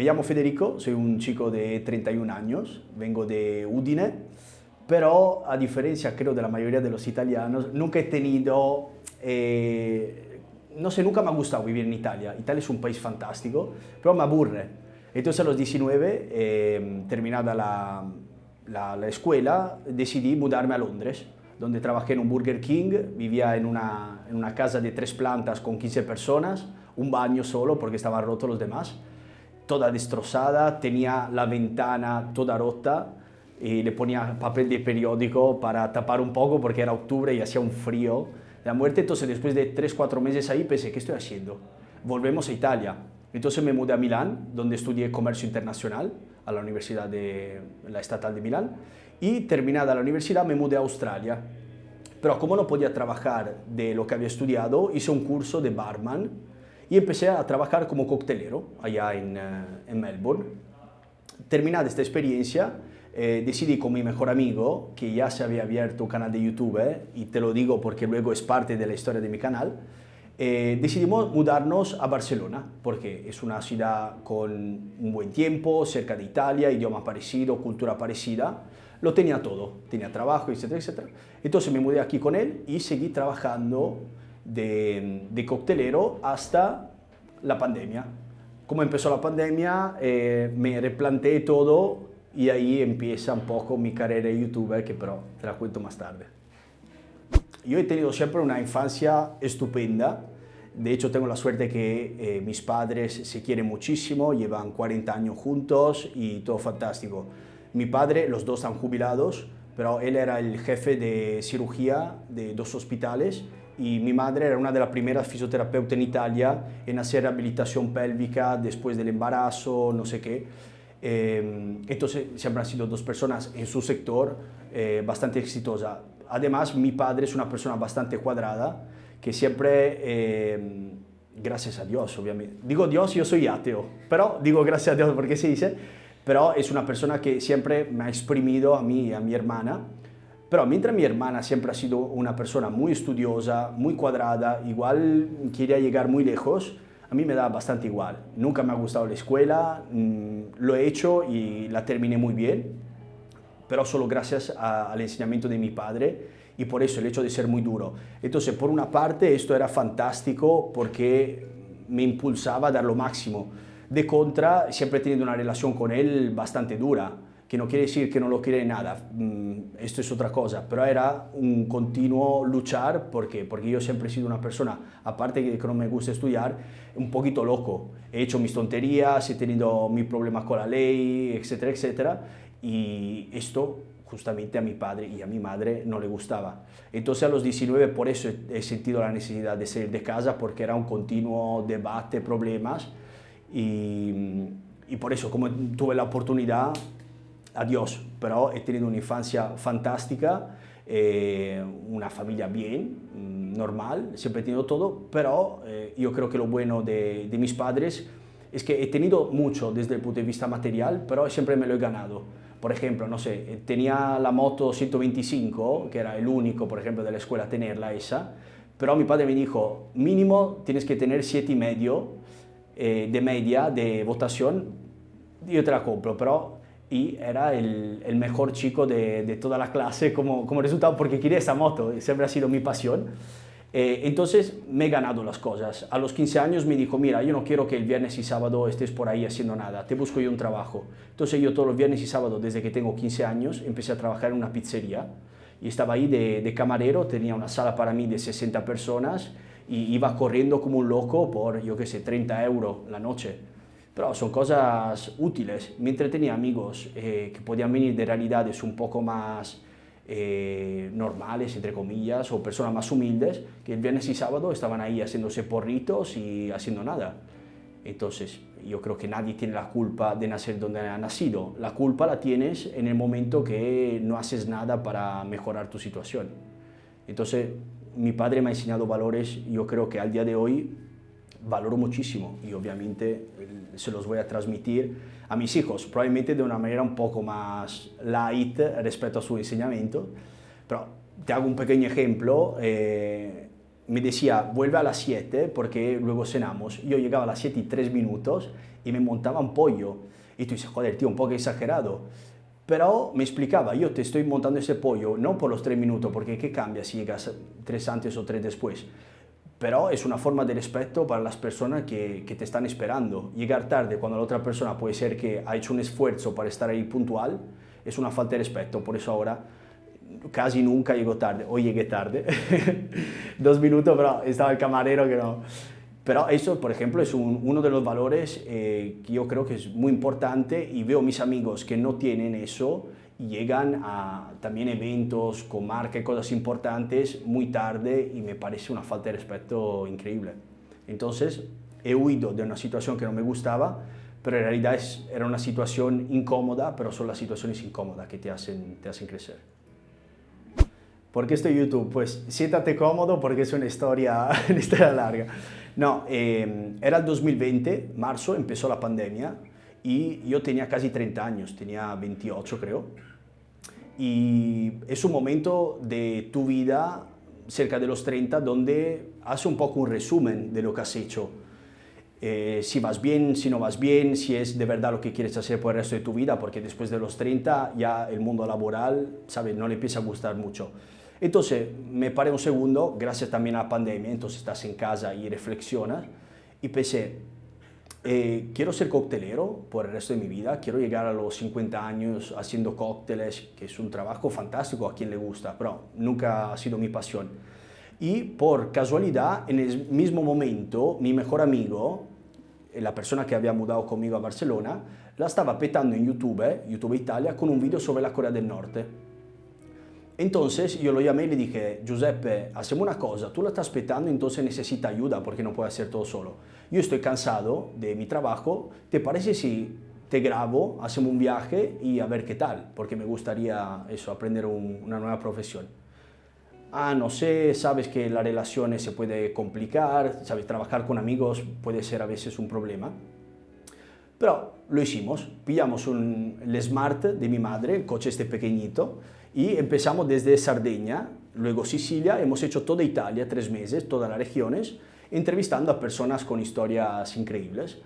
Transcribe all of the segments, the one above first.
Me llamo Federico, soy un chico de 31 años, vengo de Udine, pero a diferencia creo de la mayoría de los italianos, nunca he tenido, eh, no sé, nunca me ha gustado vivir en Italia. Italia es un país fantástico, pero me aburre. Entonces a los 19, eh, terminada la, la, la escuela, decidí mudarme a Londres donde trabajé en un Burger King, vivía en una, en una casa de tres plantas con 15 personas, un baño solo porque estaban rotos los demás, toda destrozada, tenía la ventana toda rota y le ponía papel de periódico para tapar un poco porque era octubre y hacía un frío de la muerte. Entonces después de 3-4 meses ahí pensé, ¿qué estoy haciendo? Volvemos a Italia. Entonces me mudé a Milán, donde estudié comercio internacional a la Universidad de la Estatal de Milán y terminada la universidad me mudé a Australia. Pero como no podía trabajar de lo que había estudiado, hice un curso de barman y empecé a trabajar como coctelero allá en, eh, en Melbourne. Terminada esta experiencia, eh, decidí con mi mejor amigo, que ya se había abierto un canal de YouTube, y te lo digo porque luego es parte de la historia de mi canal, eh, decidimos mudarnos a Barcelona, porque es una ciudad con un buen tiempo, cerca de Italia, idioma parecido, cultura parecida, lo tenía todo, tenía trabajo, etcétera, etcétera. Entonces me mudé aquí con él y seguí trabajando de, de coctelero hasta la pandemia. Como empezó la pandemia, eh, me replanteé todo y ahí empieza un poco mi carrera de youtuber, que pero te la cuento más tarde. Yo he tenido siempre una infancia estupenda. De hecho, tengo la suerte que eh, mis padres se quieren muchísimo, llevan 40 años juntos y todo fantástico. Mi padre, los dos están jubilados, pero él era el jefe de cirugía de dos hospitales y mi madre era una de las primeras fisioterapeutas en Italia en hacer rehabilitación pélvica después del embarazo, no sé qué. Eh, entonces siempre han sido dos personas en su sector eh, bastante exitosas. Además, mi padre es una persona bastante cuadrada, que siempre, eh, gracias a Dios, obviamente, digo Dios, yo soy ateo, pero digo gracias a Dios porque se dice, pero es una persona que siempre me ha exprimido a mí y a mi hermana. Pero mientras mi hermana siempre ha sido una persona muy estudiosa, muy cuadrada, igual quería llegar muy lejos, a mí me da bastante igual. Nunca me ha gustado la escuela, mmm, lo he hecho y la terminé muy bien, pero solo gracias a, al enseñamiento de mi padre y por eso el hecho de ser muy duro. Entonces, por una parte, esto era fantástico porque me impulsaba a dar lo máximo de contra, siempre he tenido una relación con él bastante dura, que no quiere decir que no lo quiere nada, mm, esto es otra cosa, pero era un continuo luchar, ¿por qué? Porque yo siempre he sido una persona, aparte de que no me gusta estudiar, un poquito loco. He hecho mis tonterías, he tenido mis problemas con la ley, etcétera, etcétera, y esto justamente a mi padre y a mi madre no le gustaba. Entonces a los 19 por eso he sentido la necesidad de salir de casa, porque era un continuo debate, problemas, y, y por eso, como tuve la oportunidad, adiós, pero he tenido una infancia fantástica, eh, una familia bien, mm, normal, siempre he tenido todo, pero eh, yo creo que lo bueno de, de, mis padres es que he tenido mucho desde el punto de vista material, pero siempre me lo he ganado. Por ejemplo, no sé, tenía la moto 125, que era el único, por ejemplo, de la escuela tenerla esa, pero mi padre me dijo, mínimo tienes que tener siete y medio eh, de media de votación, yo te la compro, pero y era el, el mejor chico de, de, toda la clase como, como resultado porque quería esa moto, siempre ha sido mi pasión. Eh, entonces me he ganado las cosas. A los 15 años me dijo, mira, yo no quiero que el viernes y sábado estés por ahí haciendo nada, te busco yo un trabajo. Entonces yo todos los viernes y sábado, desde que tengo 15 años, empecé a trabajar en una pizzería y estaba ahí de, de camarero, tenía una sala para mí de 60 personas y iba corriendo como un loco por, yo qué sé, 30 euros la noche. Pero son cosas útiles. Mientras tenía amigos eh, que podían venir de realidades un poco más eh, normales, entre comillas, o personas más humildes, que el viernes y sábado estaban ahí haciéndose porritos y haciendo nada. Entonces, yo creo que nadie tiene la culpa de nacer donde ha nacido. La culpa la tienes en el momento que no haces nada para mejorar tu situación. Entonces, mi padre me ha enseñado valores, yo creo que al día de hoy valoro muchísimo y obviamente se los voy a transmitir a mis hijos, probablemente de una manera un poco más light respecto a su enseñamiento, pero te hago un pequeño ejemplo, eh, me decía, vuelve a las 7 porque luego cenamos. Yo llegaba a las 7 y 3 minutos y me montaba un pollo. Y tú dices, joder, tío, un poco exagerado. Pero me explicaba, yo te estoy montando ese pollo no por los 3 minutos, porque ¿qué cambia si llegas 3 antes o 3 después? Pero es una forma de respeto para las personas que, que te están esperando. Llegar tarde cuando la otra persona puede ser que ha hecho un esfuerzo para estar ahí puntual, es una falta de respeto. Por eso ahora casi nunca llego tarde. Hoy llegué tarde, dos minutos, pero estaba el camarero que no. Pero eso, por ejemplo, es uno de los valores eh, que yo creo que es muy importante y veo mis amigos que no tienen eso llegan a también eventos con marca y cosas importantes muy tarde y me parece una falta de respeto increíble. Entonces, he huido de una situación que no me gustaba, pero en realidad es, era una situación incómoda, pero son las situaciones incómodas que te hacen, te hacen crecer. ¿Por qué estoy YouTube? Pues siéntate cómodo porque es una historia, una historia larga. No, eh, era el 2020, marzo, empezó la pandemia y yo tenía casi 30 años, tenía 28 creo. Y es un momento de tu vida cerca de los 30 donde hace un poco un resumen de lo que has hecho. Eh, si vas bien, si no vas bien, si es de verdad lo que quieres hacer por el resto de tu vida, porque después de los 30 ya el mundo laboral, ¿sabes? No le empieza a gustar mucho. Entonces me paré un segundo, gracias también a la pandemia, entonces estás en casa y reflexionas, y pensé, eh, quiero ser coctelero por el resto de mi vida, quiero llegar a los 50 años haciendo cócteles, que es un trabajo fantástico a quien le gusta, pero nunca ha sido mi pasión. Y por casualidad, en el mismo momento, mi mejor amigo, eh, la persona que había mudado conmigo a Barcelona, la estaba petando en YouTube, YouTube Italia, con un video sobre la Corea del Norte. Entonces yo lo llamé y le dije, Giuseppe, hacemos una cosa, tú la estás petando, entonces necesita ayuda porque no puede hacer todo solo. Yo estoy cansado de mi trabajo, ¿te parece si te grabo, hacemos un viaje y a ver qué tal? Porque me gustaría eso, aprender una nueva profesión. Ah, no sé, sabes que las relaciones se puede complicar, sabes, trabajar con amigos puede ser a veces un problema. Pero lo hicimos, pillamos un, el Smart de mi madre, el coche este pequeñito, y empezamos desde Sardeña, luego Sicilia, hemos hecho toda Italia, tres meses, todas las regiones, entrevistando a personas con historias increíbles.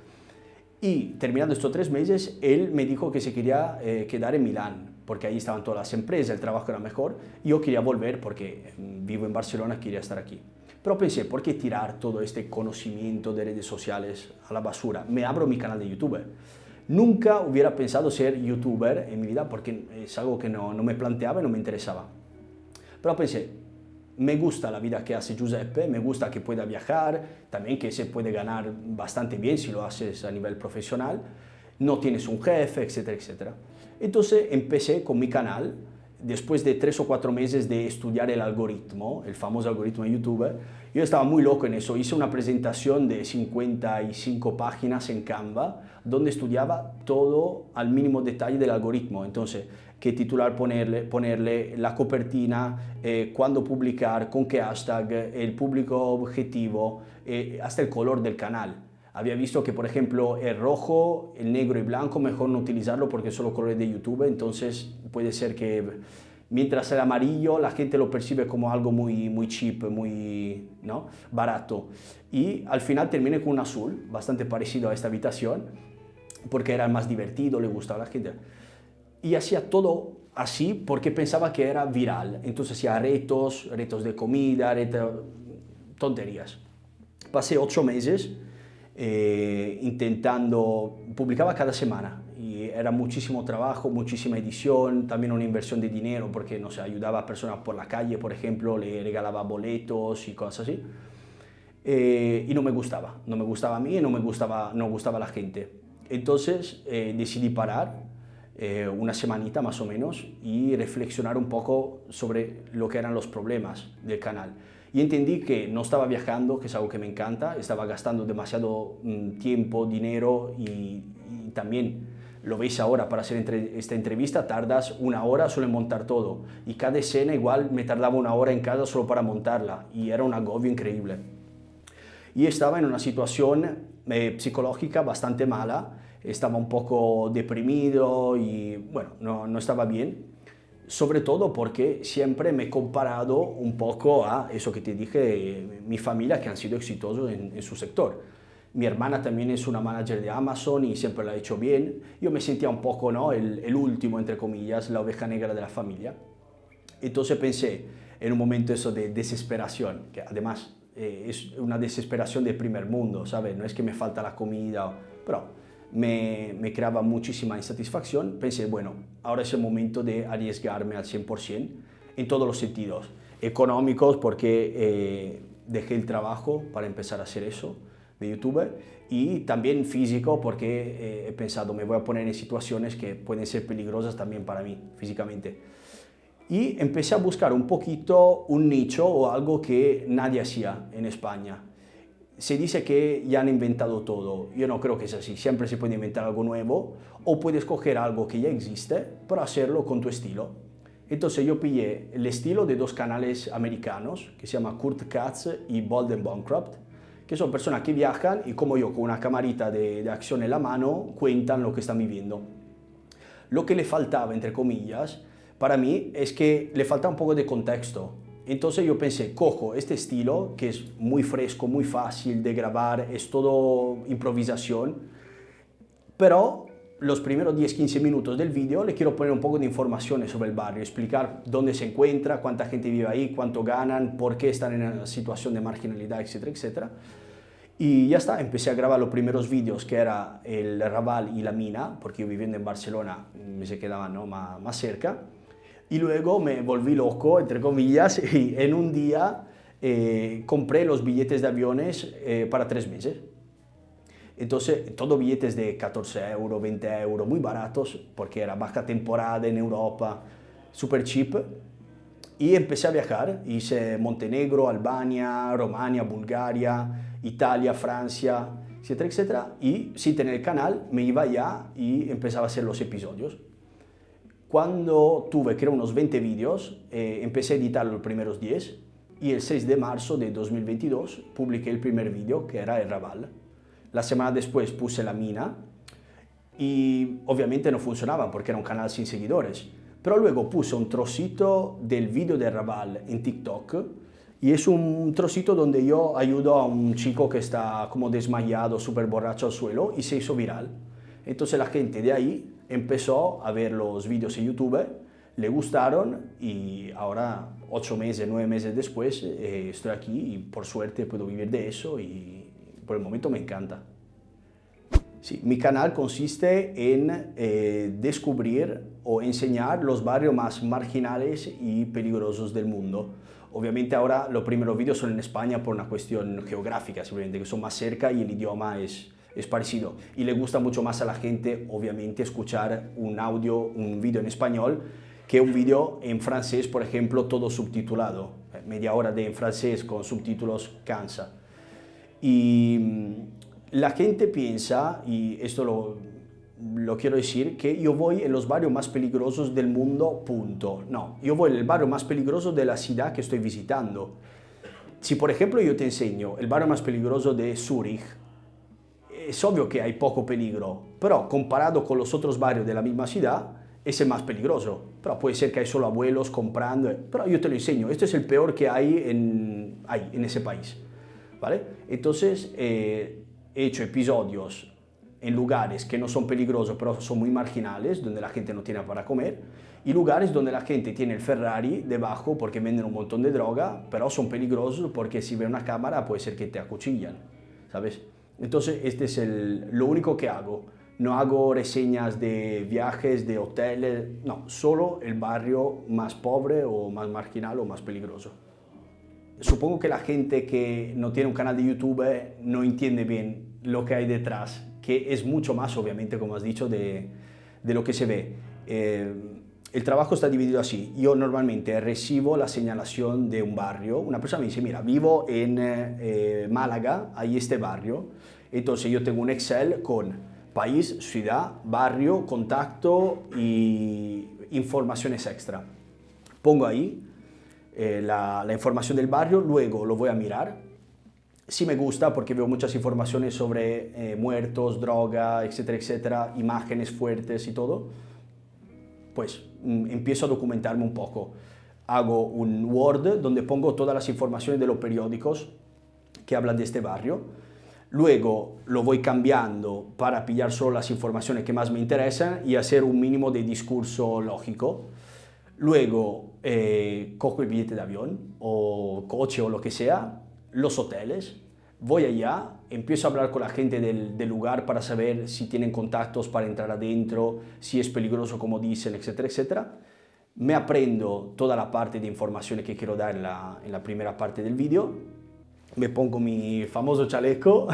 Y terminando estos tres meses, él me dijo que se quería eh, quedar en Milán, porque ahí estaban todas las empresas, el trabajo era mejor. Yo quería volver porque mm, vivo en Barcelona, quería estar aquí. Pero pensé, ¿por qué tirar todo este conocimiento de redes sociales a la basura? Me abro mi canal de YouTube. Nunca hubiera pensado ser youtuber en mi vida porque es algo que no, no me planteaba y no me interesaba. Pero pensé, me gusta la vida que hace Giuseppe, me gusta que pueda viajar, también que se puede ganar bastante bien si lo haces a nivel profesional, no tienes un jefe, etcétera, etcétera. Entonces empecé con mi canal, después de tres o cuatro meses de estudiar el algoritmo, el famoso algoritmo de YouTube, yo estaba muy loco en eso. Hice una presentación de 55 páginas en Canva, donde estudiaba todo al mínimo detalle del algoritmo. Entonces, qué titular ponerle, ponerle la copertina, eh, cuándo publicar, con qué hashtag, el público objetivo, eh, hasta el color del canal. Había visto que, por ejemplo, el rojo, el negro y blanco, mejor no utilizarlo porque son los colores de YouTube, entonces puede ser que mientras el amarillo la gente lo percibe como algo muy, muy cheap, muy ¿no? barato. Y al final terminé con un azul, bastante parecido a esta habitación, porque era más divertido, le gustaba a la gente. Y hacía todo así porque pensaba que era viral. Entonces hacía retos, retos de comida, retos, tonterías. Pasé ocho meses eh, intentando, publicaba cada semana y era muchísimo trabajo, muchísima edición, también una inversión de dinero porque, no sé, ayudaba a personas por la calle, por ejemplo, le regalaba boletos y cosas así. Eh, y no me gustaba, no me gustaba a mí y no me gustaba, no gustaba a la gente. Entonces eh, decidí parar una semanita más o menos y reflexionar un poco sobre lo que eran los problemas del canal y entendí que no estaba viajando, que es algo que me encanta, estaba gastando demasiado mm, tiempo, dinero y, también lo veis ahora, para hacer esta entrevista tardas una hora solo en montar todo. Y cada escena igual me tardaba una hora en casa solo para montarla. Y era un agobio increíble. Y estaba en una situación eh, psicológica bastante mala, estaba un poco deprimido y bueno, no, no estaba bien sobre todo porque siempre me he comparado un poco a eso que te dije, mi familia que han sido exitosos en, su sector. Mi hermana también es una manager de Amazon y siempre lo ha hecho bien. Yo me sentía un poco ¿no? el, el último, entre comillas, la oveja negra de la familia. Entonces pensé, en un momento eso de desesperación, que además eh, es una desesperación de primer mundo, ¿sabes? No es que me falta la comida, pero me, me, creaba muchísima insatisfacción. Pensé, bueno, ahora es el momento de arriesgarme al 100% en todos los sentidos. Económicos, porque eh, dejé el trabajo para empezar a hacer eso de YouTube y también físico porque eh, he pensado me voy a poner en situaciones que pueden ser peligrosas también para mí físicamente y empecé a buscar un poquito un nicho o algo que nadie hacía en España. Se dice que ya han inventado todo, yo no creo que sea así, siempre se puede inventar algo nuevo o puedes coger algo que ya existe para hacerlo con tu estilo. Entonces yo pillé el estilo de dos canales americanos que se llama Kurt Katz y Bolden Bancroft, que son personas que viajan y como yo con una camarita de, de acción en la mano cuentan lo que están viviendo. Lo que le faltaba, entre comillas, para mí es que le falta un poco de contexto. Entonces yo pensé, cojo este estilo, que es muy fresco, muy fácil de grabar, es todo improvisación, pero los primeros 10-15 minutos del vídeo le quiero poner un poco de informaciones sobre el barrio, explicar dónde se encuentra, cuánta gente vive ahí, cuánto ganan, por qué están en una situación de marginalidad, etcétera, etcétera. Y ya está, empecé a grabar los primeros vídeos que era el Raval y la mina, porque yo viviendo en Barcelona me se quedaba ¿no? más, más cerca y luego me volví loco, entre comillas, y en un día eh, compré los billetes de aviones eh, para tres meses. Entonces, todos billetes de 14 euros, 20 euros, muy baratos, porque era baja temporada en Europa, super cheap. Y empecé a viajar, hice Montenegro, Albania, Romania, Bulgaria, Italia, Francia, etcétera, etcétera. Y sin tener el canal, me iba allá y empezaba a hacer los episodios. Cuando tuve, creo, unos 20 vídeos, eh, empecé a editar los primeros 10 y el 6 de marzo de 2022 publiqué el primer vídeo, que era el Raval. La semana después puse la mina y obviamente no funcionaba porque era un canal sin seguidores. Pero luego puse un trocito del vídeo de Raval en TikTok y es un trocito donde yo ayudo a un chico que está como desmayado, súper borracho al suelo y se hizo viral. Entonces la gente de ahí empezó a ver los vídeos en YouTube, le gustaron y ahora, ocho meses, nueve meses después, eh, estoy aquí y por suerte puedo vivir de eso y por el momento me encanta. Sí, mi canal consiste en eh, descubrir o enseñar los barrios más marginales y peligrosos del mundo. Obviamente ahora los primeros vídeos son en España por una cuestión geográfica, simplemente que son más cerca y el idioma es, es parecido. Y le gusta mucho más a la gente, obviamente, escuchar un audio, un vídeo en español, que un vídeo en francés, por ejemplo, todo subtitulado. Media hora de en francés con subtítulos cansa. Y mm, la gente piensa, y esto lo, lo quiero decir, que yo voy en los barrios más peligrosos del mundo, punto. No, yo voy en el barrio más peligroso de la ciudad que estoy visitando. Si por ejemplo yo te enseño el barrio más peligroso de Zúrich, es obvio que hay poco peligro, pero comparado con los otros barrios de la misma ciudad, es el más peligroso. Pero puede ser que hay solo abuelos comprando, pero yo te lo enseño, este es el peor que hay en, hay en ese país. ¿vale? Entonces, eh, he hecho episodios en lugares que no son peligrosos, pero son muy marginales, donde la gente no tiene para comer, y lugares donde la gente tiene el Ferrari debajo porque venden un montón de droga, pero son peligrosos porque si ve una cámara puede ser que te acuchillan, ¿sabes? Entonces, este es el, lo único que hago. No hago reseñas de viajes, de hoteles, no, solo el barrio más pobre o más marginal o más peligroso. Supongo que la gente que no tiene un canal de YouTube no entiende bien lo que hay detrás, que es mucho más, obviamente, como has dicho, de, de lo que se ve. Eh, el trabajo está dividido así. Yo normalmente recibo la señalación de un barrio. Una persona me dice, mira, vivo en eh, Málaga, hay este barrio. Entonces yo tengo un Excel con país, ciudad, barrio, contacto y informaciones extra. Pongo ahí eh, la, información del barrio, luego lo voy a mirar. Si me gusta, porque veo muchas informaciones sobre eh, muertos, droga, etcétera, etcétera, imágenes fuertes y todo pues empiezo a documentarme un poco. Hago un Word donde pongo todas las informaciones de los periódicos que hablan de este barrio. Luego lo voy cambiando para pillar solo las informaciones que más me interesan y hacer un mínimo de discurso lógico. Luego eh, cojo el billete de avión o coche o lo que sea, los hoteles, voy allá, empiezo a hablar con la gente del, del, lugar para saber si tienen contactos para entrar adentro, si es peligroso como dicen, etcétera, etcétera. Me aprendo toda la parte de informaciones que quiero dar en la, en la primera parte del vídeo, me pongo mi famoso chaleco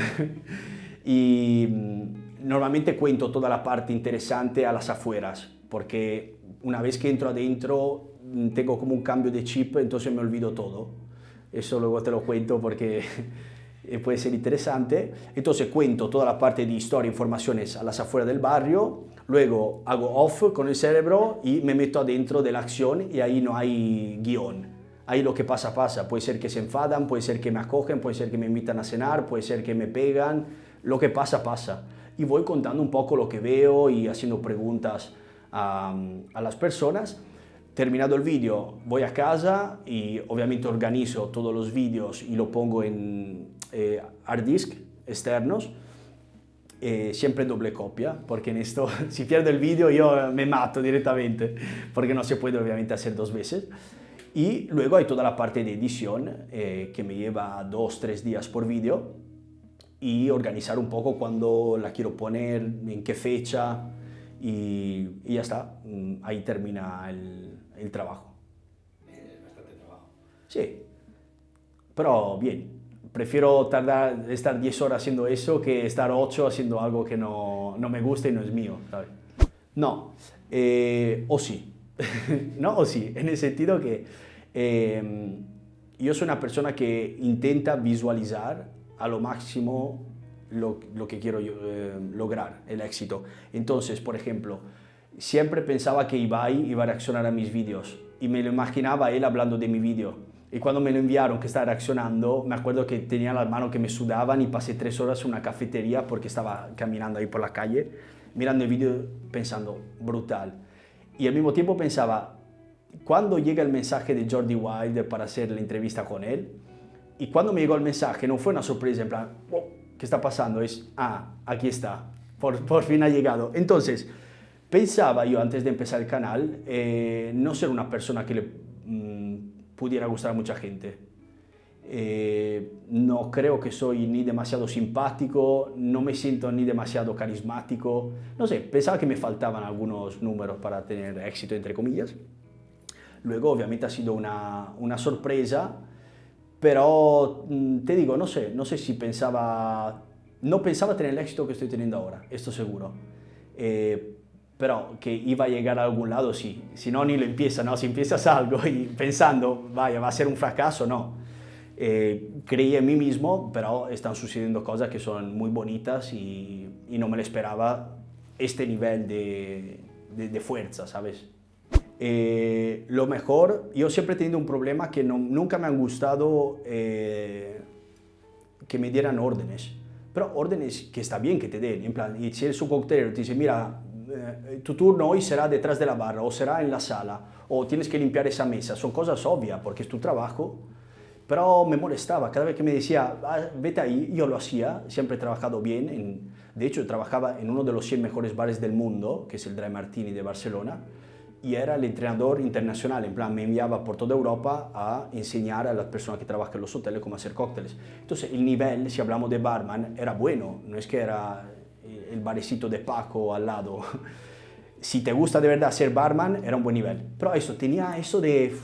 y mm, normalmente cuento toda la parte interesante a las afueras, porque una vez que entro adentro mm, tengo como un cambio de chip, entonces me olvido todo. Eso luego te lo cuento porque puede ser interesante. Entonces cuento toda la parte de historia, informaciones a las afueras del barrio, luego hago off con el cerebro y me meto adentro de la acción y ahí no hay guion. Ahí lo que pasa, pasa. Puede ser que se enfadan, puede ser que me acogen, puede ser que me invitan a cenar, puede ser que me pegan. Lo que pasa, pasa. Y voy contando un poco lo que veo y haciendo preguntas a, a las personas. Terminado el vídeo, voy a casa y obviamente organizo todos los vídeos y lo pongo en eh, hard disk externos. Eh, siempre doble copia, porque en esto, si pierdo el vídeo yo me mato directamente, porque no se puede obviamente hacer dos veces. Y luego hay toda la parte de edición, eh, que me lleva dos, tres días por vídeo, y organizar un poco cuándo la quiero poner, en qué fecha, y, y ya está, mm, ahí termina el, el trabajo. Bastante trabajo. Sí, pero bien. Prefiero tardar, estar 10 horas haciendo eso que estar 8 haciendo algo que no, no me gusta y no es mío. ¿sabes? No, eh, o sí. no, o sí, en el sentido que eh, yo soy una persona que intenta visualizar a lo máximo lo, lo que quiero eh, lograr, el éxito. Entonces, por ejemplo, siempre pensaba que Ibai iba a reaccionar a mis vídeos y me lo imaginaba él hablando de mi vídeo. Y cuando me lo enviaron que estaba reaccionando, me acuerdo que tenía las manos que me sudaban y pasé tres horas en una cafetería porque estaba caminando ahí por la calle, mirando el vídeo pensando, brutal. Y al mismo tiempo pensaba, cuando llega el mensaje de Jordi Wild para hacer la entrevista con él, y cuando me llegó el mensaje no fue una sorpresa en plan, oh, ¿qué está pasando? Es, ah, aquí está, por, por fin ha llegado. Entonces, Pensaba yo antes de empezar el canal eh, no ser una persona que le mmm, pudiera gustar a mucha gente. Eh, no creo que soy ni demasiado simpático, no me siento ni demasiado carismático. No sé, pensaba que me faltaban algunos números para tener éxito, entre comillas. Luego, obviamente, ha sido una, una sorpresa, pero mmm, te digo, no sé, no sé si pensaba... No pensaba tener el éxito que estoy teniendo ahora, esto seguro. Eh, pero que iba a llegar a algún lado, sí. Si no, ni lo empieza, ¿no? Si empiezas algo y pensando, vaya, va a ser un fracaso, no. Eh, creí en mí mismo, pero están sucediendo cosas que son muy bonitas y, y no me lo esperaba este nivel de, de, de fuerza, ¿sabes? Eh, lo mejor, yo siempre he tenido un problema que no, nunca me han gustado eh, que me dieran órdenes, pero órdenes que está bien que te den, en plan, y si eres un coctelero te dice, mira, eh, tu turno hoy será detrás de la barra o será en la sala o tienes que limpiar esa mesa. Son cosas obvias porque es tu trabajo, pero me molestaba. Cada vez que me decía, ah, vete ahí, yo lo hacía. Siempre he trabajado bien. En, de hecho, trabajaba en uno de los 100 mejores bares del mundo, que es el Dry Martini de Barcelona, y era el entrenador internacional. En plan, me enviaba por toda Europa a enseñar a las personas que trabajan en los hoteles cómo hacer cócteles. Entonces, el nivel, si hablamos de barman, era bueno. No es que era el barecito de Paco al lado. Si te gusta de verdad ser barman, era un buen nivel. Pero eso, tenía eso de,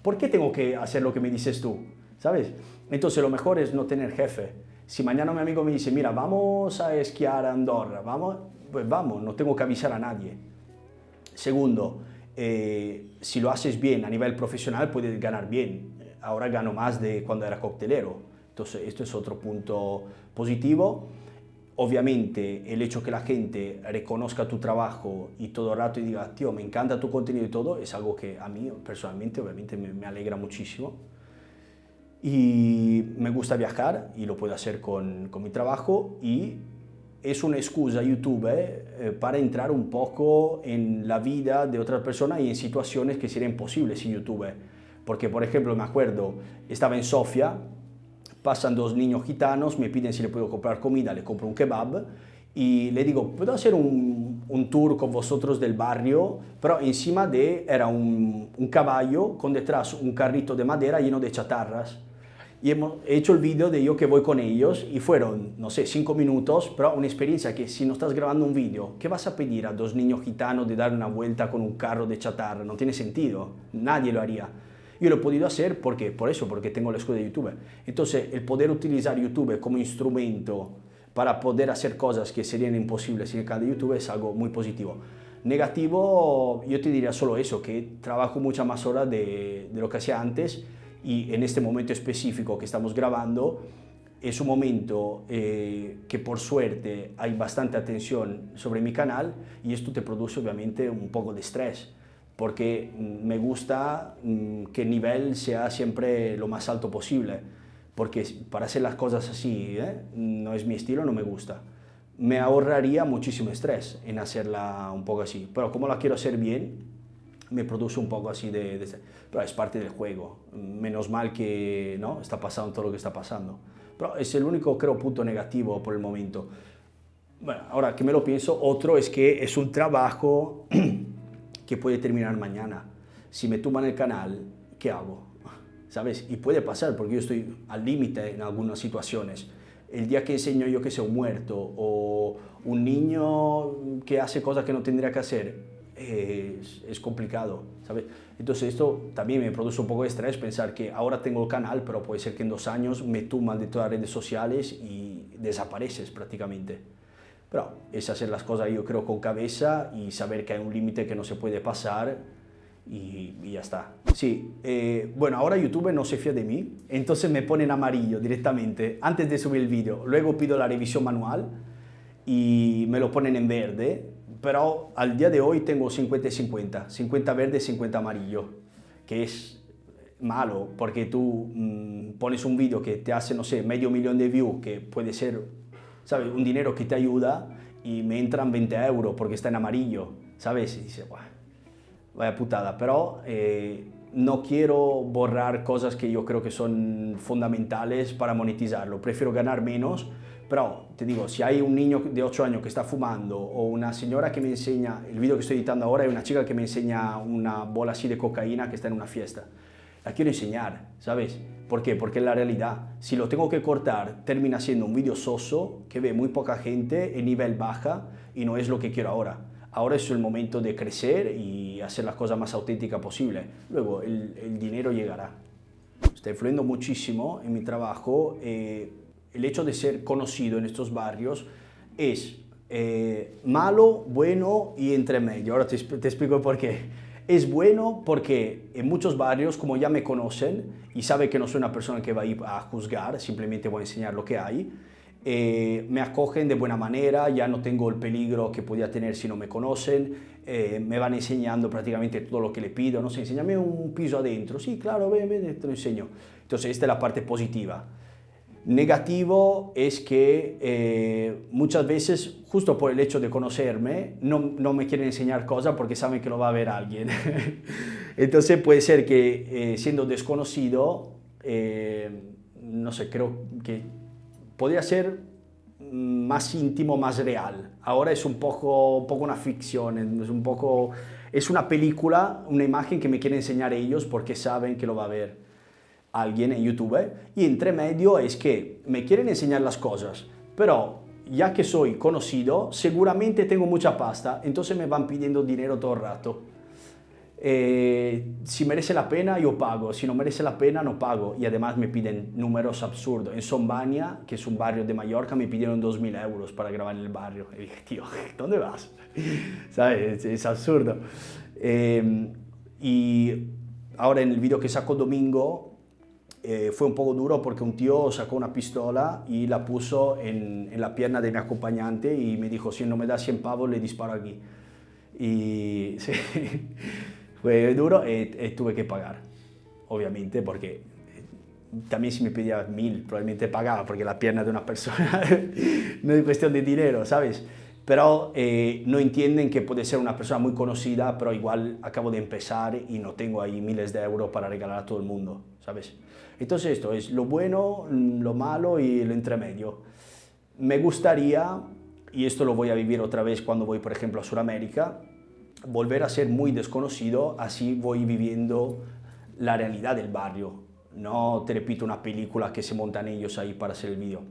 ¿por qué tengo que hacer lo que me dices tú? ¿Sabes? Entonces lo mejor es no tener jefe. Si mañana mi amigo me dice, mira, vamos a esquiar a Andorra, vamos, pues vamos, no tengo que avisar a nadie. Segundo, eh, si lo haces bien a nivel profesional, puedes ganar bien. Ahora gano más de cuando era coctelero. Entonces, esto es otro punto positivo. Obviamente el hecho que la gente reconozca tu trabajo y todo el rato y diga, tío, me encanta tu contenido y todo, es algo que a mí personalmente obviamente me, alegra muchísimo. Y me gusta viajar y lo puedo hacer con, con mi trabajo y es una excusa YouTube eh, para entrar un poco en la vida de otras personas y en situaciones que serían imposibles en YouTube. Porque, por ejemplo, me acuerdo, estaba en Sofía, pasan dos niños gitanos, me piden si le puedo comprar comida, le compro un kebab y le digo, ¿puedo hacer un, un tour con vosotros del barrio? Pero encima de, era un, un caballo con detrás un carrito de madera lleno de chatarras y hemos hecho el vídeo de yo que voy con ellos y fueron, no sé, cinco minutos, pero una experiencia que si no estás grabando un vídeo, ¿qué vas a pedir a dos niños gitanos de dar una vuelta con un carro de chatarra? No tiene sentido, nadie lo haría. Yo lo he podido hacer porque, por eso, porque tengo la escuela de YouTube. Entonces, el poder utilizar YouTube como instrumento para poder hacer cosas que serían imposibles en el canal de YouTube es algo muy positivo. Negativo, yo te diría solo eso, que trabajo muchas más horas de, de lo que hacía antes, y en este momento específico que estamos grabando es un momento eh, que por suerte hay bastante atención sobre mi canal y esto te produce obviamente un poco de estrés porque me gusta mm, que el nivel sea siempre lo más alto posible porque para hacer las cosas así ¿eh? no es mi estilo, no me gusta. Me ahorraría muchísimo estrés en hacerla un poco así, pero como la quiero hacer bien, me produce un poco así de, Pero es parte del juego. Menos mal que ¿no? está pasando todo lo que está pasando. Pero es el único, creo, punto negativo por el momento. Bueno, ahora que me lo pienso, otro es que es un trabajo que puede terminar mañana. Si me tumban el canal, ¿qué hago? ¿Sabes? Y puede pasar porque yo estoy al límite en algunas situaciones. El día que enseño yo que sea un muerto o un niño que hace cosas que no tendría que hacer, es, complicado, ¿sabes? Entonces esto también me produce un poco de estrés pensar que ahora tengo el canal, pero puede ser que en dos años me tuman de todas las redes sociales y desapareces prácticamente. Pero es hacer las cosas yo creo con cabeza y saber que hay un límite que no se puede pasar y, ya está. Sí, eh, bueno, ahora YouTube no se fía de mí, entonces me pone en amarillo directamente antes de subir el vídeo. Luego pido la revisión manual y me lo ponen en verde pero al día de hoy tengo 50 y 50, 50 verde, 50 amarillo, que es malo porque tú mm, pones un vídeo que te hace, no sé, medio millón de views, que puede ser, ¿sabes? Un dinero que te ayuda y me entran 20 euros porque está en amarillo, ¿sabes? Y dices, vaya putada, pero eh, no quiero borrar cosas que yo creo que son fundamentales para monetizarlo, prefiero ganar menos pero te digo, si hay un niño de 8 años que está fumando o una señora que me enseña, el vídeo que estoy editando ahora es una chica que me enseña una bola así de cocaína que está en una fiesta. La quiero enseñar, ¿sabes? ¿Por qué? Porque es la realidad. Si lo tengo que cortar, termina siendo un vídeo soso que ve muy poca gente en nivel baja y no es lo que quiero ahora. Ahora es el momento de crecer y hacer las cosas más auténticas posible. Luego el, dinero llegará. Estoy influyendo muchísimo en mi trabajo. Eh, el hecho de ser conocido en estos barrios es eh, malo, bueno y entre medio. Ahora te, te, explico por qué. Es bueno porque en muchos barrios, como ya me conocen y saben que no soy una persona que va a ir a juzgar, simplemente voy a enseñar lo que hay, eh, me acogen de buena manera, ya no tengo el peligro que podía tener si no me conocen, eh, me van enseñando prácticamente todo lo que le pido, no sé, enséñame un piso adentro, sí, claro, ven, ven, te lo enseño. Entonces, esta es la parte positiva. Negativo es que eh, muchas veces, justo por el hecho de conocerme, no, no, me quieren enseñar cosas porque saben que lo va a ver alguien. Entonces puede ser que eh, siendo desconocido, eh, no sé, creo que podría ser más íntimo, más real. Ahora es un poco, un poco una ficción, es un poco... Es una película, una imagen que me quieren enseñar ellos porque saben que lo va a ver alguien en YouTube y entre medio es que me quieren enseñar las cosas, pero ya que soy conocido, seguramente tengo mucha pasta, entonces me van pidiendo dinero todo el rato. Eh, si merece la pena, yo pago. Si no merece la pena, no pago. Y además me piden números absurdos. En Sombania, que es un barrio de Mallorca, me pidieron 2.000 euros para grabar en el barrio. Y dije, tío, ¿dónde vas? ¿Sabes? Es, absurdo. Eh, y ahora en el vídeo que saco domingo, eh, fue un poco duro porque un tío sacó una pistola y la puso en, en, la pierna de mi acompañante y me dijo, si no me da 100 pavos, le disparo aquí. Y sí, fue duro y, tuve que pagar, obviamente, porque también si me pedía mil, probablemente pagaba, porque la pierna de una persona no es cuestión de dinero, ¿sabes? Pero eh, no entienden que puede ser una persona muy conocida, pero igual acabo de empezar y no tengo ahí miles de euros para regalar a todo el mundo, ¿sabes? Entonces esto es lo bueno, lo malo y lo intermedio. Me gustaría, y esto lo voy a vivir otra vez cuando voy, por ejemplo, a Sudamérica, volver a ser muy desconocido, así voy viviendo la realidad del barrio. No te repito una película que se montan ellos ahí para hacer el vídeo.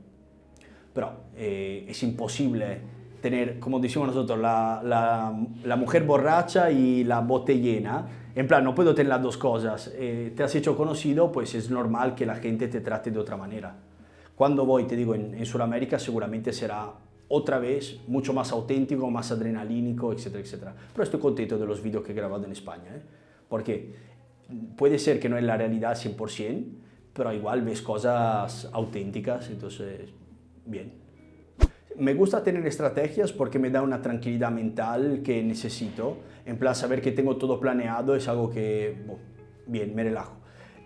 Pero eh, es imposible tener, como decimos nosotros, la, la, la, mujer borracha y la bote llena. En plan, no puedo tener las dos cosas. Eh, te has hecho conocido, pues es normal que la gente te trate de otra manera. Cuando voy, te digo, en, en Sudamérica seguramente será otra vez mucho más auténtico, más adrenalínico, etcétera, etcétera. Pero estoy contento de los vídeos que he grabado en España, ¿eh? porque puede ser que no es la realidad 100%, pero igual ves cosas auténticas, entonces, bien. Me gusta tener estrategias porque me da una tranquilidad mental que necesito. En plan, saber que tengo todo planeado es algo que, bueno, bien, me relajo.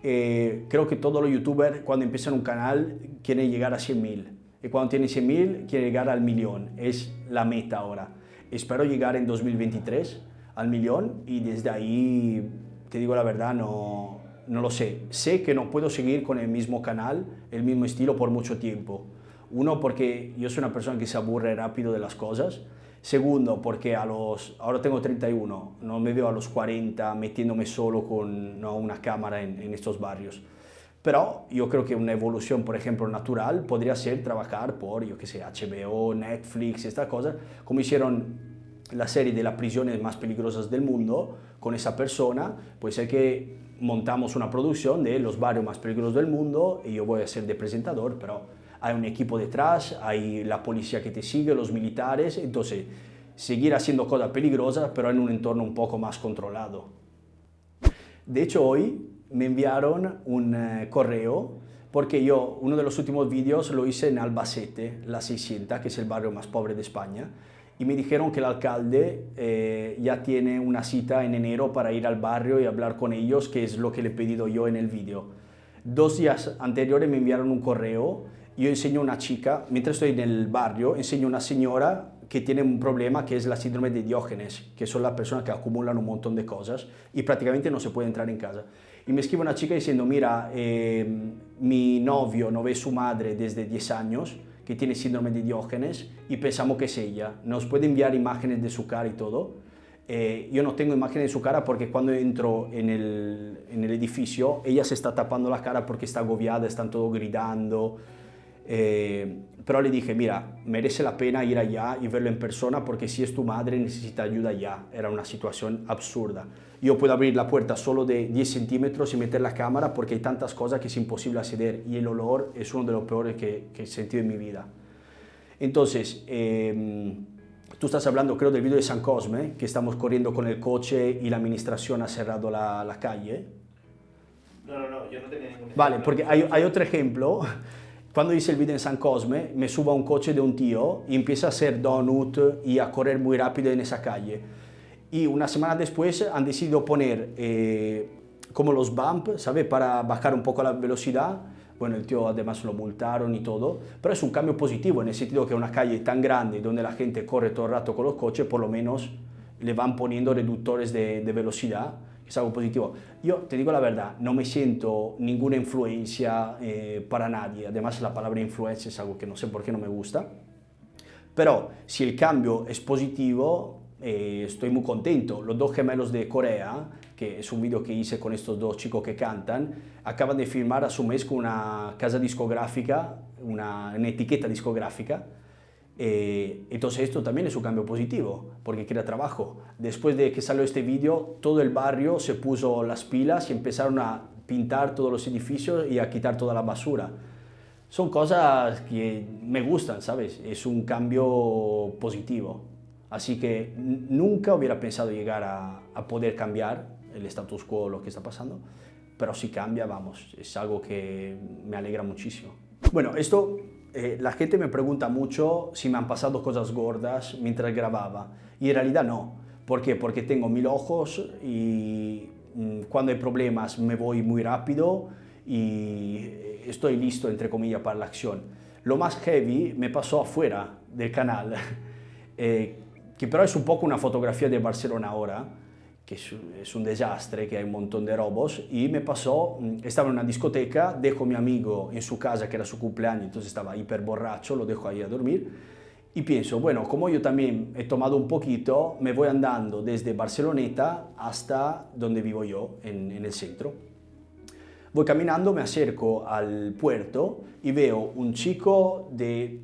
Eh, creo que todos los youtubers cuando empiezan un canal quieren llegar a 100.000 y cuando tienen 100.000 quieren llegar al millón. Es la meta ahora. Espero llegar en 2023 al millón y desde ahí, te digo la verdad, no, no lo sé. Sé que no puedo seguir con el mismo canal, el mismo estilo por mucho tiempo. Uno, porque yo soy una persona que se aburre rápido de las cosas. Segundo, porque a los, ahora tengo 31, no me veo a los 40 metiéndome solo con una cámara en, estos barrios. Pero yo creo que una evolución, por ejemplo, natural podría ser trabajar por, yo qué sé, HBO, Netflix, estas cosas, como hicieron la serie de las prisiones más peligrosas del mundo con esa persona, pues es que montamos una producción de los barrios más peligrosos del mundo y yo voy a ser de presentador, pero hay un equipo detrás, hay la policía que te sigue, los militares, entonces seguir haciendo cosas peligrosas, pero en un entorno un poco más controlado. De hecho, hoy me enviaron un eh, correo porque yo uno de los últimos vídeos lo hice en Albacete, la 600, que es el barrio más pobre de España, y me dijeron que el alcalde eh, ya tiene una cita en enero para ir al barrio y hablar con ellos, que es lo que le he pedido yo en el vídeo. Dos días anteriores me enviaron un correo yo enseño a una chica, mientras estoy en el barrio, enseño a una señora que tiene un problema que es la síndrome de Diógenes, que son las personas que acumulan un montón de cosas y prácticamente no se puede entrar en casa. Y me escribe una chica diciendo, mira, eh, mi novio no ve su madre desde 10 años, que tiene síndrome de Diógenes, y pensamos que es ella. Nos puede enviar imágenes de su cara y todo. Eh, yo no tengo imágenes de su cara porque cuando entro en el, en el edificio, ella se está tapando la cara porque está agobiada, están todos gritando, eh, pero le dije, mira, merece la pena ir allá y verlo en persona porque si es tu madre necesita ayuda ya. Era una situación absurda. Yo puedo abrir la puerta solo de 10 centímetros y meter la cámara porque hay tantas cosas que es imposible acceder y el olor es uno de los peores que, que he sentido en mi vida. Entonces, eh, tú estás hablando creo del video de San Cosme, que estamos corriendo con el coche y la administración ha cerrado la, la calle. No, no, no, yo no tenía ningún Vale, porque hay, hay otro ejemplo cuando hice el video en San Cosme, me subo a un coche de un tío y empieza a hacer donut y a correr muy rápido en esa calle. Y una semana después han decidido poner eh, como los bump, ¿sabe? Para bajar un poco la velocidad. Bueno, el tío además lo multaron y todo, pero es un cambio positivo en el sentido que una calle tan grande donde la gente corre todo el rato con los coches, por lo menos le van poniendo reductores de, de velocidad es algo positivo. Yo te digo la verdad, no me siento ninguna influencia eh, para nadie. Además, la palabra influencia es algo que no sé por qué no me gusta. Pero si el cambio es positivo, eh, estoy muy contento. Los dos gemelos de Corea, que es un video que hice con estos dos chicos que cantan, acaban de firmar a su mes con una casa discográfica, una, una etiqueta discográfica, eh, entonces esto también es un cambio positivo, porque crea trabajo. Después de que salió este vídeo, todo el barrio se puso las pilas y empezaron a pintar todos los edificios y a quitar toda la basura. Son cosas que me gustan, ¿sabes? Es un cambio positivo. Así que nunca hubiera pensado llegar a, a poder cambiar el status quo, lo que está pasando, pero si cambia, vamos, es algo que me alegra muchísimo. Bueno, esto eh, la gente me pregunta mucho si me han pasado cosas gordas mientras grababa y en realidad no. ¿Por qué? Porque tengo mil ojos y mm, cuando hay problemas me voy muy rápido y estoy listo, entre comillas, para la acción. Lo más heavy me pasó afuera del canal, eh, que pero es un poco una fotografía de Barcelona ahora, que es, un desastre, que hay un montón de robos, y me pasó, mm, estaba en una discoteca, dejo a mi amigo en su casa, que era su cumpleaños, entonces estaba hiper borracho, lo dejo ahí a dormir, y pienso, bueno, como yo también he tomado un poquito, me voy andando desde Barceloneta hasta donde vivo yo, en, en el centro. Voy caminando, me acerco al puerto y veo un chico de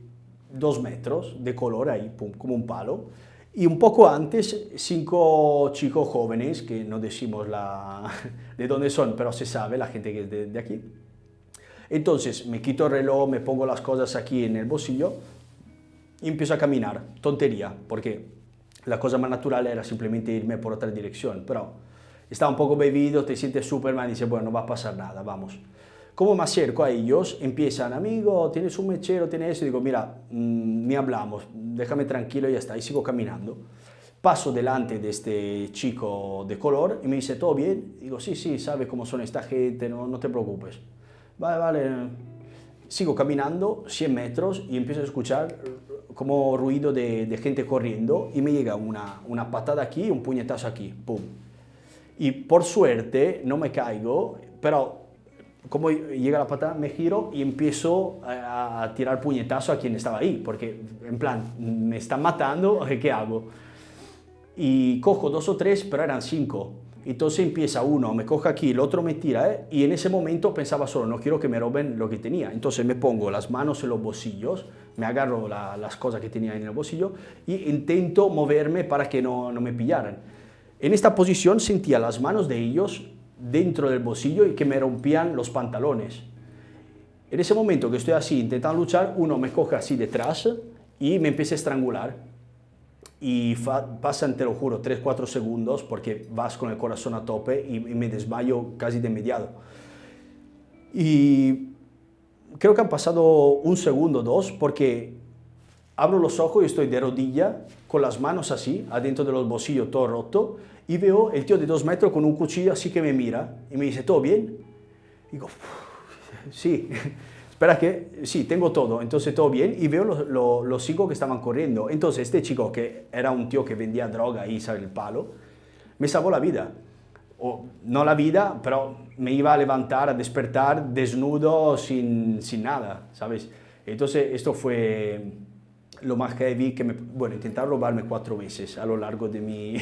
dos metros, de color ahí, pum, como un palo, y un poco antes, cinco chicos jóvenes, que no decimos la, de dónde son, pero se sabe, la gente que es de, aquí. Entonces me quito el reloj, me pongo las cosas aquí en el bolsillo y empiezo a caminar. Tontería, porque la cosa más natural era simplemente irme por otra dirección, pero estaba un poco bebido, te sientes Superman y dices, bueno, no va a pasar nada, vamos. Como me acerco a ellos, empiezan, amigo, tienes un mechero, tienes eso, y digo, mira, mm, ni hablamos, déjame tranquilo y ya está, y sigo caminando. Paso delante de este chico de color y me dice, ¿todo bien? Digo, sí, sí, sabe cómo son esta gente, no, no te preocupes. Vale, vale. Sigo caminando 100 metros y empiezo a escuchar como ruido de, de gente corriendo y me llega una, una patada aquí y un puñetazo aquí, pum. Y por suerte no me caigo, pero como llega la patada, me giro y empiezo a, tirar puñetazo a quien estaba ahí, porque en plan, me están matando, ¿qué hago? Y cojo dos o tres, pero eran cinco. Entonces empieza uno, me coge aquí, el otro me tira, ¿eh? y en ese momento pensaba solo, no quiero que me roben lo que tenía. Entonces me pongo las manos en los bolsillos, me agarro las cosas que tenía en el bolsillo y intento moverme para que no me pillaran. En esta posición sentía las manos de ellos dentro del bolsillo y que me rompían los pantalones. En ese momento que estoy así intentando luchar, uno me coge así detrás y me empieza a estrangular. Y pasan, te lo juro, 3-4 segundos porque vas con el corazón a tope y, me desmayo casi de inmediato. Y creo que han pasado un segundo, dos, porque abro los ojos y estoy de rodilla, con las manos así, adentro de los bolsillos, todo roto, y veo el tío de dos metros con un cuchillo así que me mira y me dice, ¿todo bien? Y digo, sí, espera que, sí, tengo todo, entonces todo bien, y veo los, los, cinco que estaban corriendo. Entonces este chico, que era un tío que vendía droga y sabe el palo, me salvó la vida. O, no la vida, pero me iba a levantar, a despertar desnudo, sin, sin nada, ¿sabes? Entonces esto fue lo más heavy que me... Bueno, intentaron robarme cuatro veces a lo largo de mi,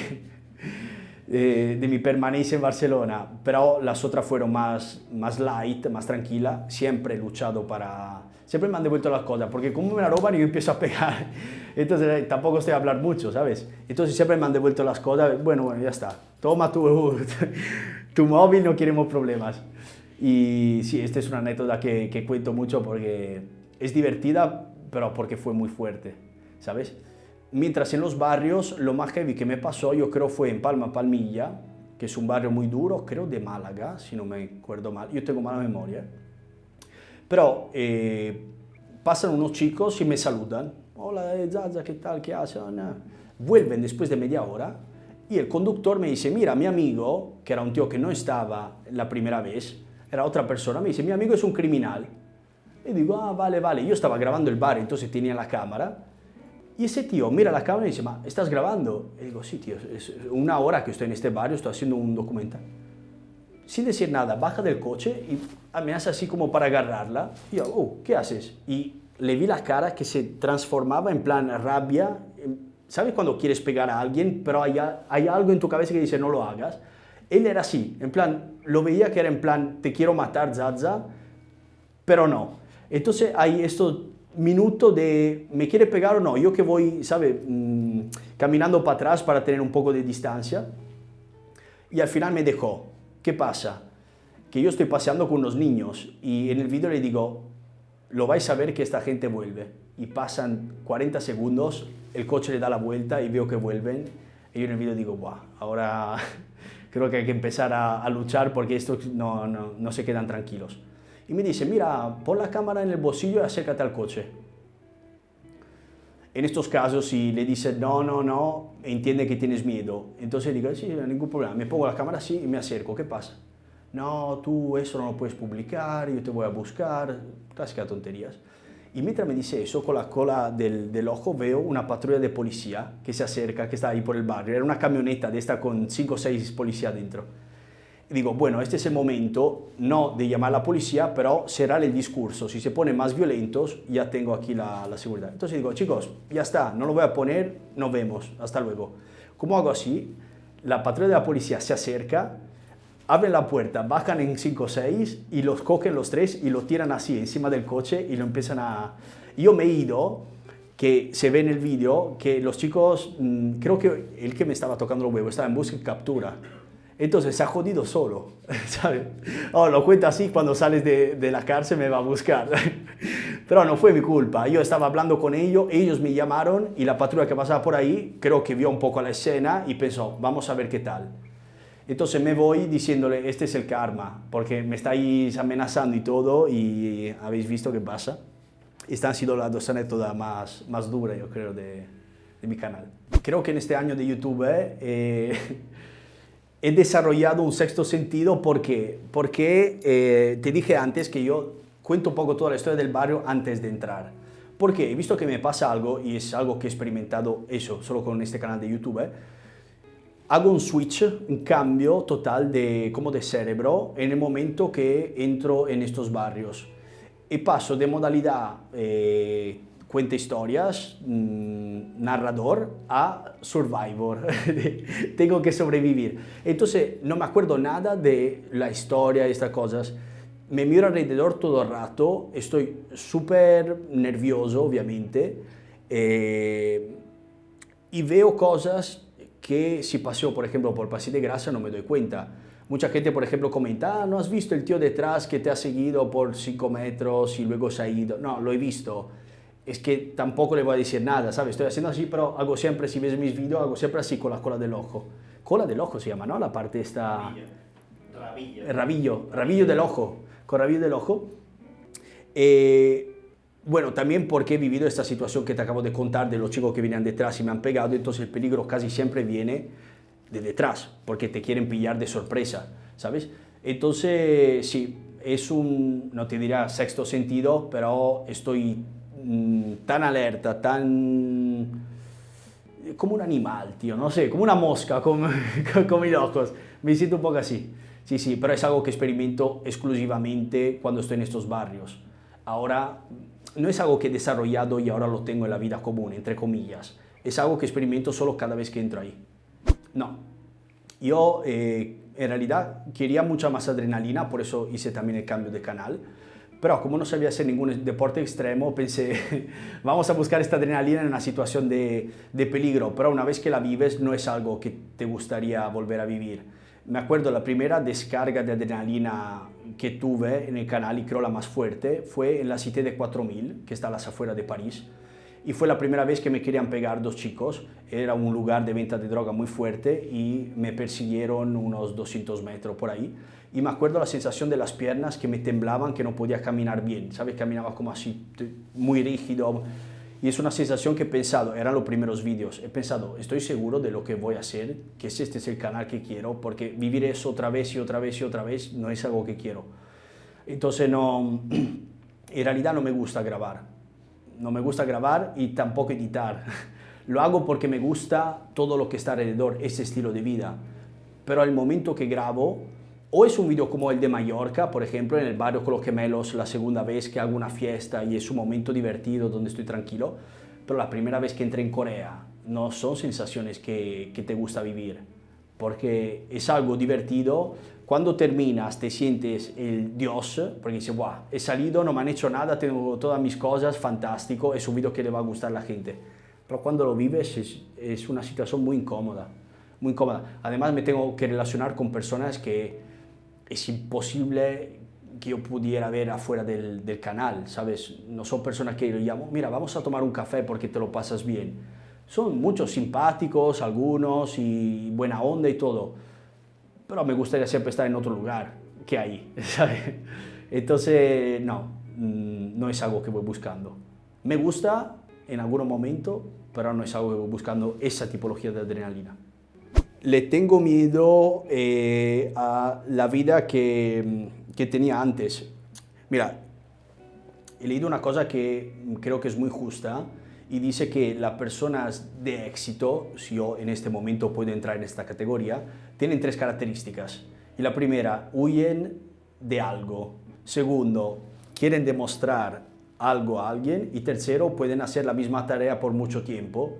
de, mi permanencia en Barcelona, pero las otras fueron más, más light, más tranquila. Siempre he luchado para... Siempre me han devuelto las cosas, porque como me la roban yo empiezo a pegar. Entonces eh, tampoco estoy a hablar mucho, ¿sabes? Entonces siempre me han devuelto las cosas. Bueno, bueno, ya está. Toma tu, tu móvil, no queremos problemas. Y sí, esta es una anécdota que cuento mucho porque es divertida, pero porque fue muy fuerte, ¿sabes? Mientras en los barrios, lo más heavy que me pasó, yo creo fue en Palma Palmilla, que es un barrio muy duro, creo de Málaga, si no me acuerdo mal. Yo tengo mala memoria. Pero eh, pasan unos chicos y me saludan. Hola, eh, Zaza, ¿qué tal? ¿Qué haces? Vuelven después de media hora y el conductor me dice, mira, mi amigo, que era un tío que no estaba la primera vez, era otra persona, me dice, mi amigo es un criminal. Y digo, ah, vale, vale. Yo estaba grabando el bar, entonces tenía la cámara y ese tío mira la cámara y dice, ma, ¿estás grabando? Y digo, sí, tío, es una hora que estoy en este barrio, estoy haciendo un documental. Sin decir nada, baja del coche y me hace así como para agarrarla. Y yo, oh, ¿qué haces? Y le vi la cara que se transformaba en plan rabia. ¿Sabes cuando quieres pegar a alguien, pero hay, hay algo en tu cabeza que dice, no lo hagas? Él era así, en plan, lo veía que era en plan, te quiero matar, Zaza, pero no. Entonces hay esto minuto de me quiere pegar o no, yo que voy, ¿sabe? Mm, caminando para atrás para tener un poco de distancia. Y al final me dejó. ¿Qué pasa? Que yo estoy paseando con unos niños y en el vídeo le digo, lo vais a ver que esta gente vuelve. Y pasan 40 segundos, el coche le da la vuelta y veo que vuelven. Y yo en el vídeo digo, Buah, ahora creo que hay que empezar a, a luchar porque estos no, no, no se quedan tranquilos y me dice, mira, pon la cámara en el bolsillo y acércate al coche. En estos casos, si le dice no, no, no, entiende que tienes miedo. Entonces digo, sí, no hay ningún problema. Me pongo la cámara así y me acerco. ¿Qué pasa? no, tú eso no lo puedes publicar, yo te voy a buscar, clásicas tonterías. Y mientras me dice eso, con la cola del, del, ojo veo una patrulla de policía que se acerca, que está ahí por el barrio. Era una camioneta de esta con 5 o 6 policías dentro. Digo, bueno, este es el momento, no de llamar a la policía, pero será el discurso. Si se ponen más violentos, ya tengo aquí la, seguridad. Entonces digo, chicos, ya está, no lo voy a poner, nos vemos, hasta luego. ¿Cómo hago así? La patrulla de la policía se acerca, abren la puerta, bajan en 5 o 6 y los cogen los tres y lo tiran así encima del coche y lo empiezan a... Yo me he ido, que se ve en el vídeo, que los chicos, mmm, creo que el que me estaba tocando los huevos estaba en busca y captura. Entonces se ha jodido solo, ¿sabes? Oh, lo cuento así, cuando sales de, de, la cárcel me va a buscar. Pero no fue mi culpa, yo estaba hablando con ellos, ellos me llamaron y la patrulla que pasaba por ahí creo que vio un poco la escena y pensó, vamos a ver qué tal. Entonces me voy diciéndole, este es el karma, porque me estáis amenazando y todo, y habéis visto qué pasa. Estas han sido las dos anécdotas más, más duras, yo creo, de, de mi canal. Creo que en este año de YouTube eh, he desarrollado un sexto sentido, ¿por qué? Porque eh, te dije antes que yo cuento un poco toda la historia del barrio antes de entrar. Porque he visto que me pasa algo, y es algo que he experimentado eso, solo con este canal de YouTube, eh, hago un switch, un cambio total de, como de cerebro en el momento que entro en estos barrios. Y paso de modalidad eh, cuenta historias, mmm, narrador, a survivor. Tengo que sobrevivir. Entonces no me acuerdo nada de la historia estas cosas. Me miro alrededor todo el rato, estoy súper nervioso, obviamente, eh, y veo cosas que si paseo, por ejemplo, por Paseo de Grasa no me doy cuenta. Mucha gente, por ejemplo, comenta, ah, ¿no has visto el tío detrás que te ha seguido por 5 metros y luego se ha ido? No, lo he visto. Es que tampoco le voy a decir nada, ¿sabes? Estoy haciendo así, pero hago siempre, si ves mis vídeos, hago siempre así con la cola del ojo. Cola del ojo se llama, ¿no? La parte esta... Rabillo. Rabillo, rabillo del ojo. Con rabillo del ojo. Eh, bueno, también porque he vivido esta situación que te acabo de contar de los chicos que venían detrás y me han pegado, entonces el peligro casi siempre viene de detrás, porque te quieren pillar de sorpresa, ¿sabes? Entonces, sí, es un, no te dirá sexto sentido, pero estoy mmm, tan alerta, tan... como un animal, tío, no sé, como una mosca con, con mis ojos, me siento un poco así. Sí, sí, pero es algo que experimento exclusivamente cuando estoy en estos barrios. Ahora no es algo que he desarrollado y ahora lo tengo en la vida común, entre comillas. Es algo que experimento solo cada vez que entro ahí. No. Yo eh, en realidad quería mucha más adrenalina, por eso hice también el cambio de canal. Pero como no sabía hacer ningún deporte extremo, pensé, vamos a buscar esta adrenalina en una situación de, de peligro. Pero una vez que la vives, no es algo que te gustaría volver a vivir me acuerdo la primera descarga de adrenalina que tuve en el canal y creo la más fuerte fue en la Cité de 4000, que está a las afueras de París. Y fue la primera vez que me querían pegar dos chicos. Era un lugar de venta de droga muy fuerte y me persiguieron unos 200 metros por ahí. Y me acuerdo la sensación de las piernas que me temblaban, que no podía caminar bien. ¿Sabes? Caminaba como así, muy rígido. Y es una sensación que he pensado, eran los primeros vídeos, he pensado, estoy seguro de lo que voy a hacer, que este es el canal que quiero, porque vivir eso otra vez y otra vez y otra vez no es algo que quiero. Entonces no, en realidad no me gusta grabar, no me gusta grabar y tampoco editar. Lo hago porque me gusta todo lo que está alrededor, ese estilo de vida. Pero al momento que grabo, o es un video como el de Mallorca, por ejemplo, en el barrio con los gemelos, la segunda vez que hago una fiesta y es un momento divertido donde estoy tranquilo, pero la primera vez que entré en Corea no son sensaciones que, que te gusta vivir, porque es algo divertido. Cuando terminas te sientes el dios, porque dices, wow, he salido, no me han hecho nada, tengo todas mis cosas, fantástico, es un video que le va a gustar a la gente. Pero cuando lo vives es, es una situación muy incómoda, muy incómoda. Además me tengo que relacionar con personas que es imposible que yo pudiera ver afuera del, del, canal, ¿sabes? No son personas que yo llamo, mira, vamos a tomar un café porque te lo pasas bien. Son muchos simpáticos, algunos, y buena onda y todo, pero me gustaría siempre estar en otro lugar que ahí, ¿sabes? Entonces, no, mm, no es algo que voy buscando. Me gusta en algún momento, pero no es algo que voy buscando esa tipología de adrenalina. Le tengo miedo eh, a la vida que, que tenía antes. Mira, he leído una cosa que creo que es muy justa y dice que las personas de éxito, si yo en este momento puedo entrar en esta categoría, tienen tres características. Y la primera, huyen de algo. Segundo, quieren demostrar algo a alguien. Y tercero, pueden hacer la misma tarea por mucho tiempo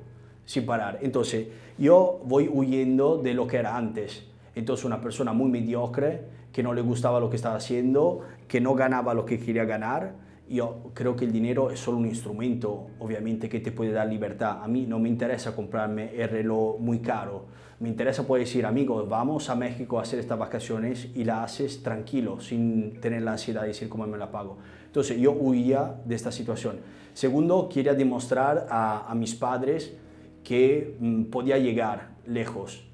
sin parar. Entonces, yo voy huyendo de lo que era antes. Entonces, una persona muy mediocre, que no le gustaba lo que estaba haciendo, que no ganaba lo que quería ganar, yo creo que el dinero es solo un instrumento, obviamente, que te puede dar libertad. A mí no me interesa comprarme el reloj muy caro. Me interesa poder decir, amigos, vamos a México a hacer estas vacaciones y la haces tranquilo, sin tener la ansiedad de decir cómo me la pago. Entonces, yo huía de esta situación. Segundo, quería demostrar a, mis padres que mm, podía llegar lejos.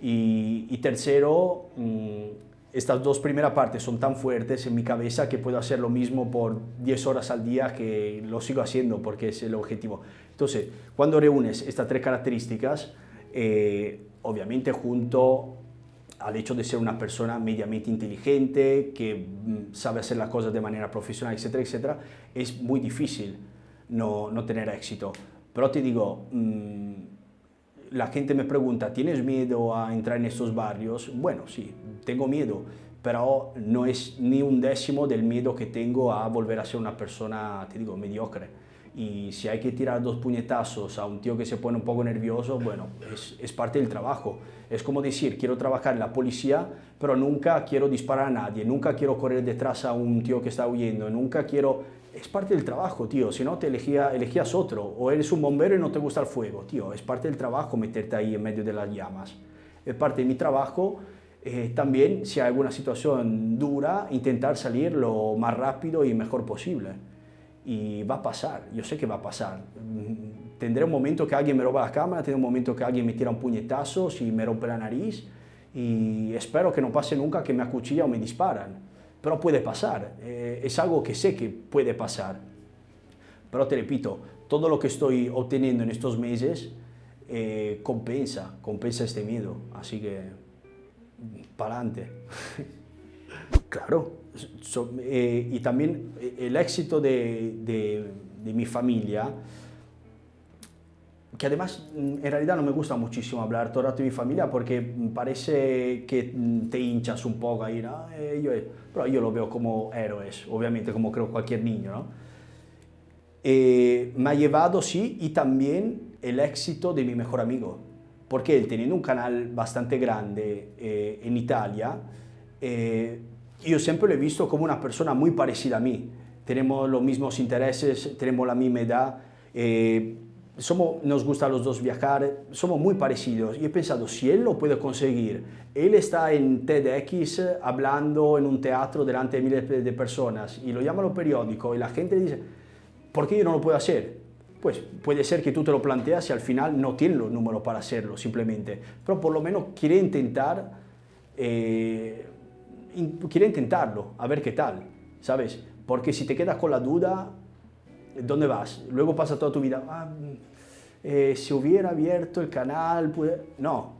Y, tercero, mm, estas dos primeras partes son tan fuertes en mi cabeza que puedo hacer lo mismo por 10 horas al día que lo sigo haciendo porque es el objetivo. Entonces, cuando reúnes estas tres características, eh, obviamente junto al hecho de ser una persona mediamente inteligente, que mm, sabe hacer las cosas de manera profesional, etcétera, etcétera, es muy difícil no, no tener éxito. Pero te digo, mm, la gente me pregunta, ¿tienes miedo a entrar en estos barrios? Bueno, sí, tengo miedo, pero no es ni un décimo del miedo que tengo a volver a ser una persona, te digo, mediocre. Y si hay que tirar dos puñetazos a un tío que se pone un poco nervioso, bueno, es, es parte del trabajo. Es como decir, quiero trabajar en la policía, pero nunca quiero disparar a nadie, nunca quiero correr detrás a un tío que está huyendo, nunca quiero es parte del trabajo, tío. Si no, te elegía, elegías otro. O eres un bombero y no te gusta el fuego, tío. Es parte del trabajo meterte ahí en medio de las llamas. Es parte de mi trabajo eh, también, si hay alguna situación dura, intentar salir lo más rápido y mejor posible. Y va a pasar, yo sé que va a pasar. Mm, tendré un momento que alguien me roba la cámara, tendré un momento que alguien me tira un puñetazo, si me rompe la nariz. Y espero que no pase nunca que me acuchilla o me disparan pero puede pasar, eh, es algo que sé que puede pasar. Pero te repito, todo lo que estoy obteniendo en estos meses eh, compensa, compensa este miedo, así que para adelante. claro, eh, y también el éxito de, de, de mi familia que además mm, en realidad no me gusta muchísimo hablar todo el rato de mi familia porque parece que mm, te hinchas un poco ahí, ¿no? Eh, yo, pero yo lo veo como héroes, obviamente, como creo cualquier niño, ¿no? Eh, me ha llevado, sí, y también el éxito de mi mejor amigo, porque él teniendo un canal bastante grande eh, en Italia, yo siempre lo he visto como una persona muy parecida a mí. Tenemos los mismos intereses, tenemos la misma edad, somos, nos gusta los dos viajar, somos muy parecidos. Y he pensado, si él lo puede conseguir, él está en TEDx hablando en un teatro delante de miles de personas y lo llama lo periódico y la gente le dice, ¿por qué yo no lo puedo hacer? Pues puede ser que tú te lo planteas y al final no tienes los números para hacerlo, simplemente. Pero por lo menos quiere intentar, eh, quiere intentarlo, a ver qué tal, ¿sabes? Porque si te quedas con la duda, ¿dónde vas? Luego pasa toda tu vida, ah, eh, si hubiera abierto el canal, no,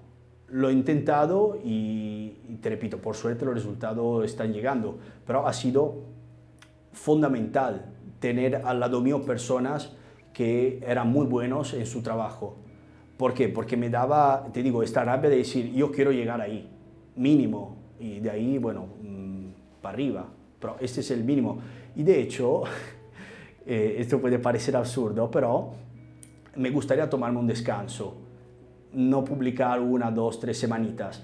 lo he intentado y, te repito, por suerte los resultados están llegando, pero ha sido fundamental tener al lado mío personas que eran muy buenos en su trabajo. ¿Por qué? Porque me daba, te digo, esta rabia de decir, yo quiero llegar ahí, mínimo, y de ahí, bueno, mm, para arriba, pero este es el mínimo. Y de hecho, eh, esto puede parecer absurdo, pero me gustaría tomarme un descanso, no publicar una, dos, tres semanitas.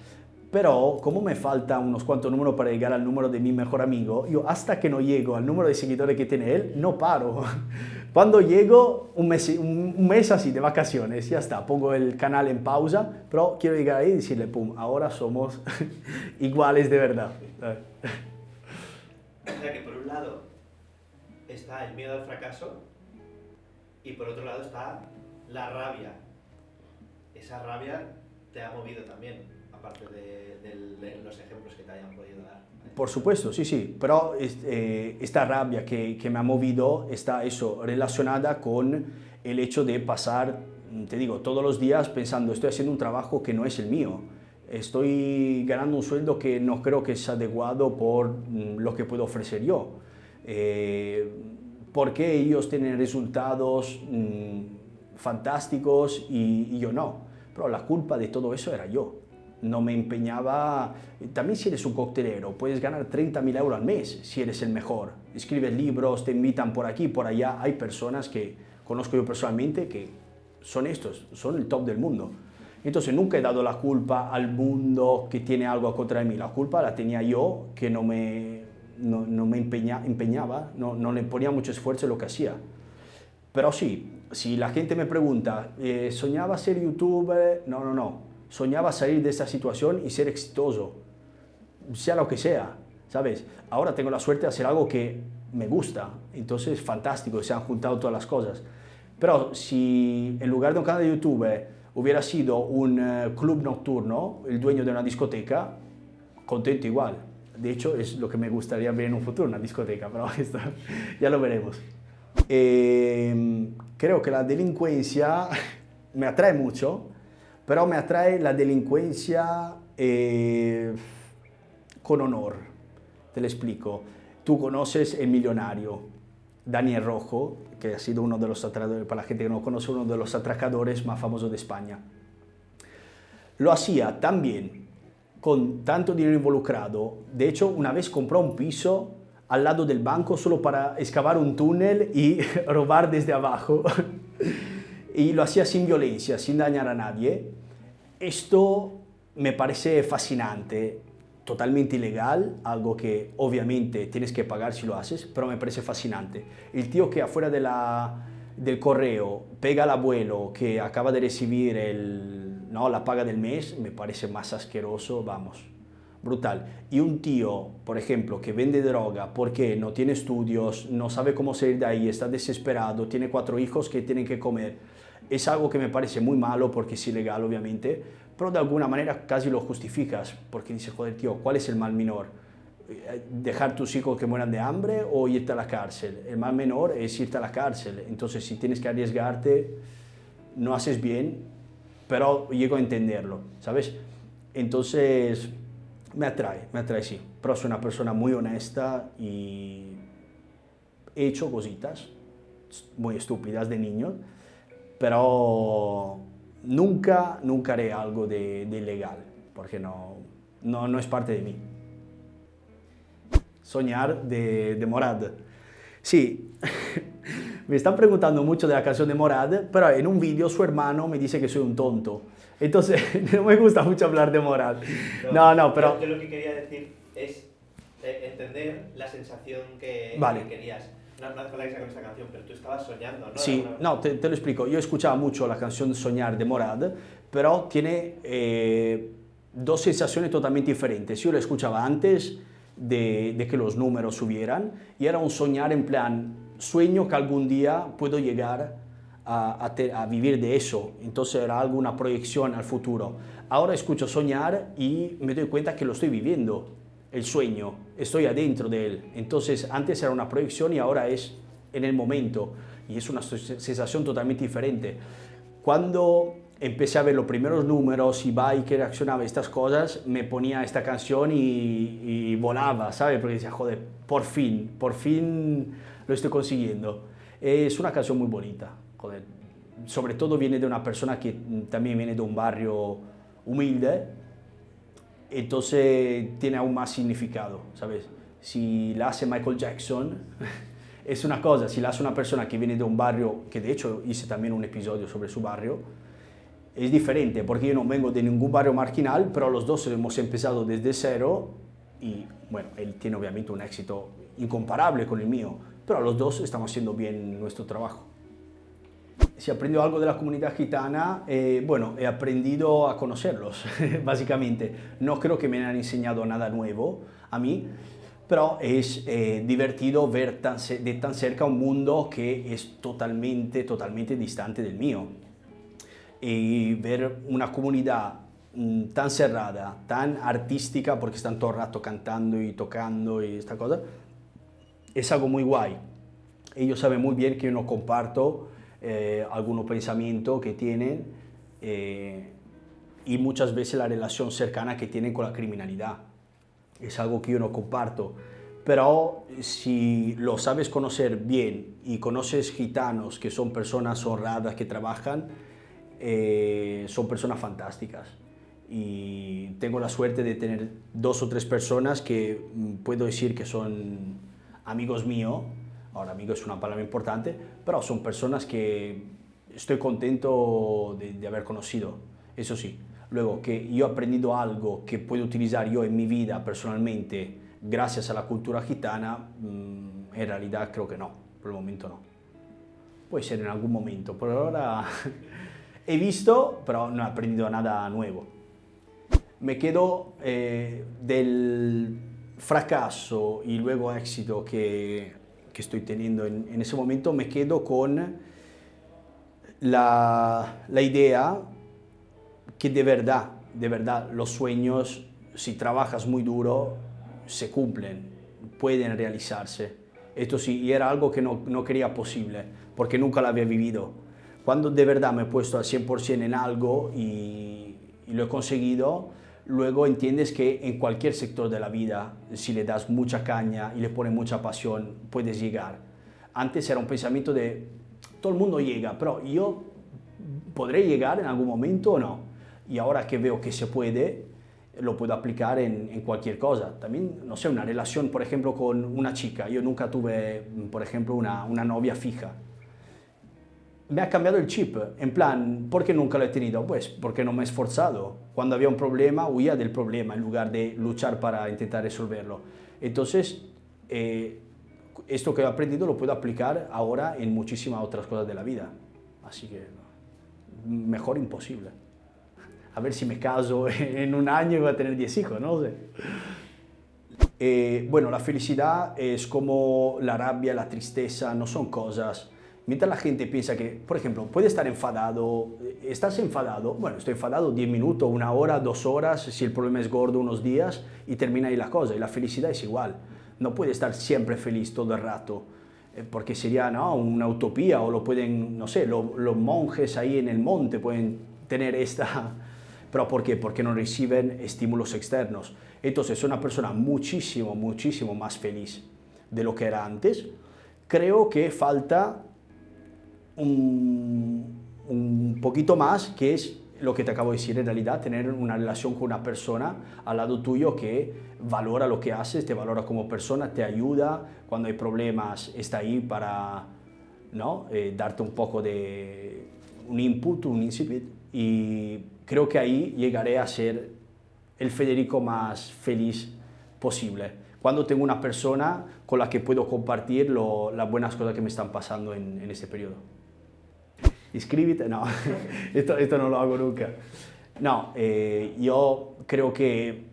Pero como me falta unos cuantos números para llegar al número de mi mejor amigo, yo hasta que no llego al número de seguidores que tiene él, no paro. Cuando llego, un mes, un mes así de vacaciones, ya está, pongo el canal en pausa, pero quiero llegar ahí y decirle, pum, ahora somos iguales de verdad. O sea que por un lado está el miedo al fracaso y por otro lado está la rabia. Esa rabia te ha movido también, aparte de, los ejemplos que te hayan podido dar. Por supuesto, sí, sí, pero eh, esta rabia que, que, me ha movido está eso, relacionada con el hecho de pasar te digo, todos los días pensando, estoy haciendo un trabajo que no es el mío, estoy ganando un sueldo que no creo que es adecuado por mm, lo que puedo ofrecer yo. Eh, ¿Por qué ellos tienen resultados mm, fantásticos y, y yo no? Pero la culpa de todo eso era yo no me empeñaba... También si eres un coctelero, puedes ganar 30.000 euros al mes si eres el mejor. Escribes libros, te invitan por aquí, por allá. Hay personas que conozco yo personalmente que son estos, son el top del mundo. Entonces nunca he dado la culpa al mundo que tiene algo contra mí. La culpa la tenía yo, que no me, no, me empeñaba, no, le ponía mucho esfuerzo en lo que hacía. Pero sí, si la gente me pregunta, eh, ¿soñaba ser youtuber? No, no, no soñaba salir de esta situación y ser exitoso, sea lo que sea, ¿sabes? Ahora tengo la suerte de hacer algo que me gusta, entonces fantástico, se han juntado todas las cosas. Pero si en lugar de un canal de YouTube hubiera sido un eh, club nocturno, el dueño de una discoteca, contento igual. De hecho, es lo que me gustaría ver en un futuro, una discoteca, pero esto ya lo veremos. Em, creo que la delincuencia me atrae mucho, pero me atrae la delincuencia eh, con honor. Te lo explico. Tú conoces el millonario, Daniel Rojo, que ha sido uno de los atracadores, para la gente que no conoce, uno de los atracadores más famosos de España. Lo hacía también con tanto dinero involucrado. De hecho, una vez compró un piso al lado del banco solo para excavar un túnel y robar desde abajo. y lo hacía sin violencia, sin dañar a nadie. Esto me parece fascinante, totalmente ilegal, algo que obviamente tienes que pagar si lo haces, pero me parece fascinante. El tío que afuera de la, del correo pega al abuelo que acaba de recibir el, ¿no? la paga del mes, me parece más asqueroso, vamos, brutal. Y un tío, por ejemplo, que vende droga porque no tiene estudios, no sabe cómo salir de ahí, está desesperado, tiene cuatro hijos que tienen que comer, es algo que me parece muy malo porque es ilegal, obviamente, pero de alguna manera casi lo justificas porque dices, joder, tío, ¿cuál es el mal menor? ¿Dejar tus hijos que mueran de hambre o irte a la cárcel? El mal menor es irte a la cárcel. Entonces, si tienes que arriesgarte, no haces bien, pero llego a entenderlo, ¿sabes? Entonces, me atrae, me atrae, sí. Pero soy una persona muy honesta y he hecho cositas muy estúpidas de niño, pero nunca, nunca haré algo de ilegal, porque no, no, no, es parte de mí. Soñar de, de Morad. Sí, me están preguntando mucho de la canción de Morad, pero en un vídeo su hermano me dice que soy un tonto. Entonces, no me gusta mucho hablar de Morad. No, no, pero... Yo lo que quería decir es eh, entender la sensación que, vale. que querías no, no con esta canción, pero tú estabas soñando, ¿no? Sí, no, te, te, lo explico. Yo escuchaba mucho la canción Soñar de Morad, pero tiene eh, dos sensaciones totalmente diferentes. Yo la escuchaba antes de, que los números subieran y era un soñar en plan, sueño que algún día puedo llegar a, a vivir de eso. Entonces era algo, una proyección al futuro. Ahora escucho soñar y me doy cuenta que lo estoy viviendo el sueño, estoy adentro de él. Entonces antes era una proyección y ahora es en el momento y es una sensación totalmente diferente. Cuando empecé a ver los primeros números y que reaccionaba a estas cosas, me ponía esta canción y, y volaba, ¿sabes? Porque decía, joder, por fin, por fin lo estoy consiguiendo. Es una canción muy bonita, joder. Sobre todo viene de una persona que también viene de un barrio humilde, entonces tiene aún más significado, ¿sabes? Si la hace Michael Jackson, es una cosa, si la hace una persona que viene de un barrio, que de hecho hice también un episodio sobre su barrio, es diferente, porque yo no vengo de ningún barrio marginal, pero los dos hemos empezado desde cero y, bueno, él tiene obviamente un éxito incomparable con el mío, pero los dos estamos haciendo bien nuestro trabajo si aprendido algo de la comunidad gitana, eh, bueno, he aprendido a conocerlos, básicamente. No creo que me hayan enseñado nada nuevo a mí, pero es eh, divertido ver tan, de tan cerca un mundo que es totalmente, totalmente distante del mío. Y ver una comunidad mm, tan cerrada, tan artística, porque están todo el rato cantando y tocando y esta cosa, es algo muy guay. Ellos saben muy bien que yo no comparto eh, algunos pensamientos que tienen eh, y muchas veces la relación cercana que tienen con la criminalidad. Es algo que yo no comparto. Pero si lo sabes conocer bien y conoces gitanos que son personas honradas, que trabajan, eh, son personas fantásticas. Y tengo la suerte de tener dos o tres personas que mm, puedo decir que son amigos míos. Ahora, amigo es una palabra importante, pero son personas que estoy contento de, de haber conocido. Eso sí, luego que yo he aprendido algo que puedo utilizar yo en mi vida personalmente gracias a la cultura gitana, mm, en realidad creo que no, por el momento no. Puede ser en algún momento, por ahora he visto, pero no he aprendido nada nuevo. Me quedo eh, del fracaso y luego éxito que, que estoy teniendo en, en, ese momento, me quedo con la, la idea que de verdad, de verdad, los sueños, si trabajas muy duro, se cumplen, pueden realizarse. Esto sí, y era algo que no, no quería posible, porque nunca lo había vivido. Cuando de verdad me he puesto al 100% en algo y, y lo he conseguido, luego entiendes que en cualquier sector de la vida, si le das mucha caña y le pones mucha pasión, puedes llegar. Antes era un pensamiento de, todo el mundo llega, pero yo podré llegar en algún momento o no. Y ahora que veo que se puede, lo puedo aplicar en, en, cualquier cosa. También, no sé, una relación, por ejemplo, con una chica. Yo nunca tuve, por ejemplo, una, una novia fija. Me ha cambiado el chip, en plan, ¿por qué nunca lo he tenido? Pues porque no me he esforzado. Cuando había un problema, huía del problema en lugar de luchar para intentar resolverlo. Entonces, eh, esto que he aprendido lo puedo aplicar ahora en muchísimas otras cosas de la vida. Así que, mejor imposible a ver si me caso en un año y voy a tener 10 hijos, no sé. Eh, bueno, la felicidad es como la rabia, la tristeza, no son cosas. Mientras la gente piensa que, por ejemplo, puede estar enfadado, estás enfadado, bueno, estoy enfadado 10 minutos, una hora, dos horas, si el problema es gordo, unos días, y termina ahí la cosa. Y la felicidad es igual. No puede estar siempre feliz todo el rato, eh, porque sería ¿no? una utopía, o lo pueden, no sé, lo, los monjes ahí en el monte pueden tener esta, ¿Pero por qué? Porque no reciben estímulos externos. Entonces, es una persona muchísimo, muchísimo más feliz de lo que era antes. Creo que falta un, poquito más, que es lo que te acabo de decir, en realidad tener una relación con una persona al lado tuyo que valora lo que haces, te valora como persona, te ayuda, cuando hay problemas está ahí para ¿no? Eh, darte un poco de un input, un incipit y creo que ahí llegaré a ser el Federico más feliz posible. Cuando tengo una persona con la que puedo compartir las buenas cosas que me están pasando en, en este periodo. Inscríbete, no, esto, esto, no lo hago nunca. No, eh, yo creo que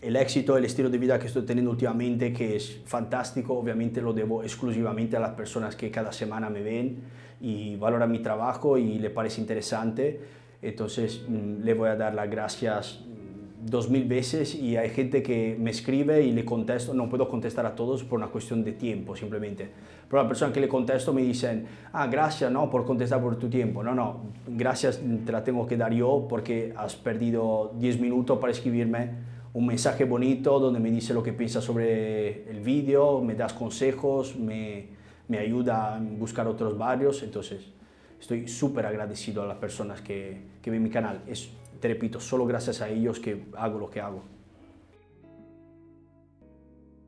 el éxito, el estilo de vida que estoy teniendo últimamente, que es fantástico, obviamente lo debo exclusivamente a las personas que cada semana me ven y valoran mi trabajo y le parece interesante. Entonces mm, le voy a dar las gracias dos mil veces y hay gente que me escribe y le contesto, no puedo contestar a todos por una cuestión de tiempo simplemente. Pero la persona que le contesto me dicen, ah, gracias no por contestar por tu tiempo. No, no, gracias te la tengo que dar yo porque has perdido 10 minutos para escribirme un mensaje bonito donde me dice lo que piensa sobre el vídeo, me das consejos, me, me ayuda a buscar otros barrios, entonces estoy súper agradecido a las personas que, que ven mi canal. Es, te repito, solo gracias a ellos que hago lo que hago.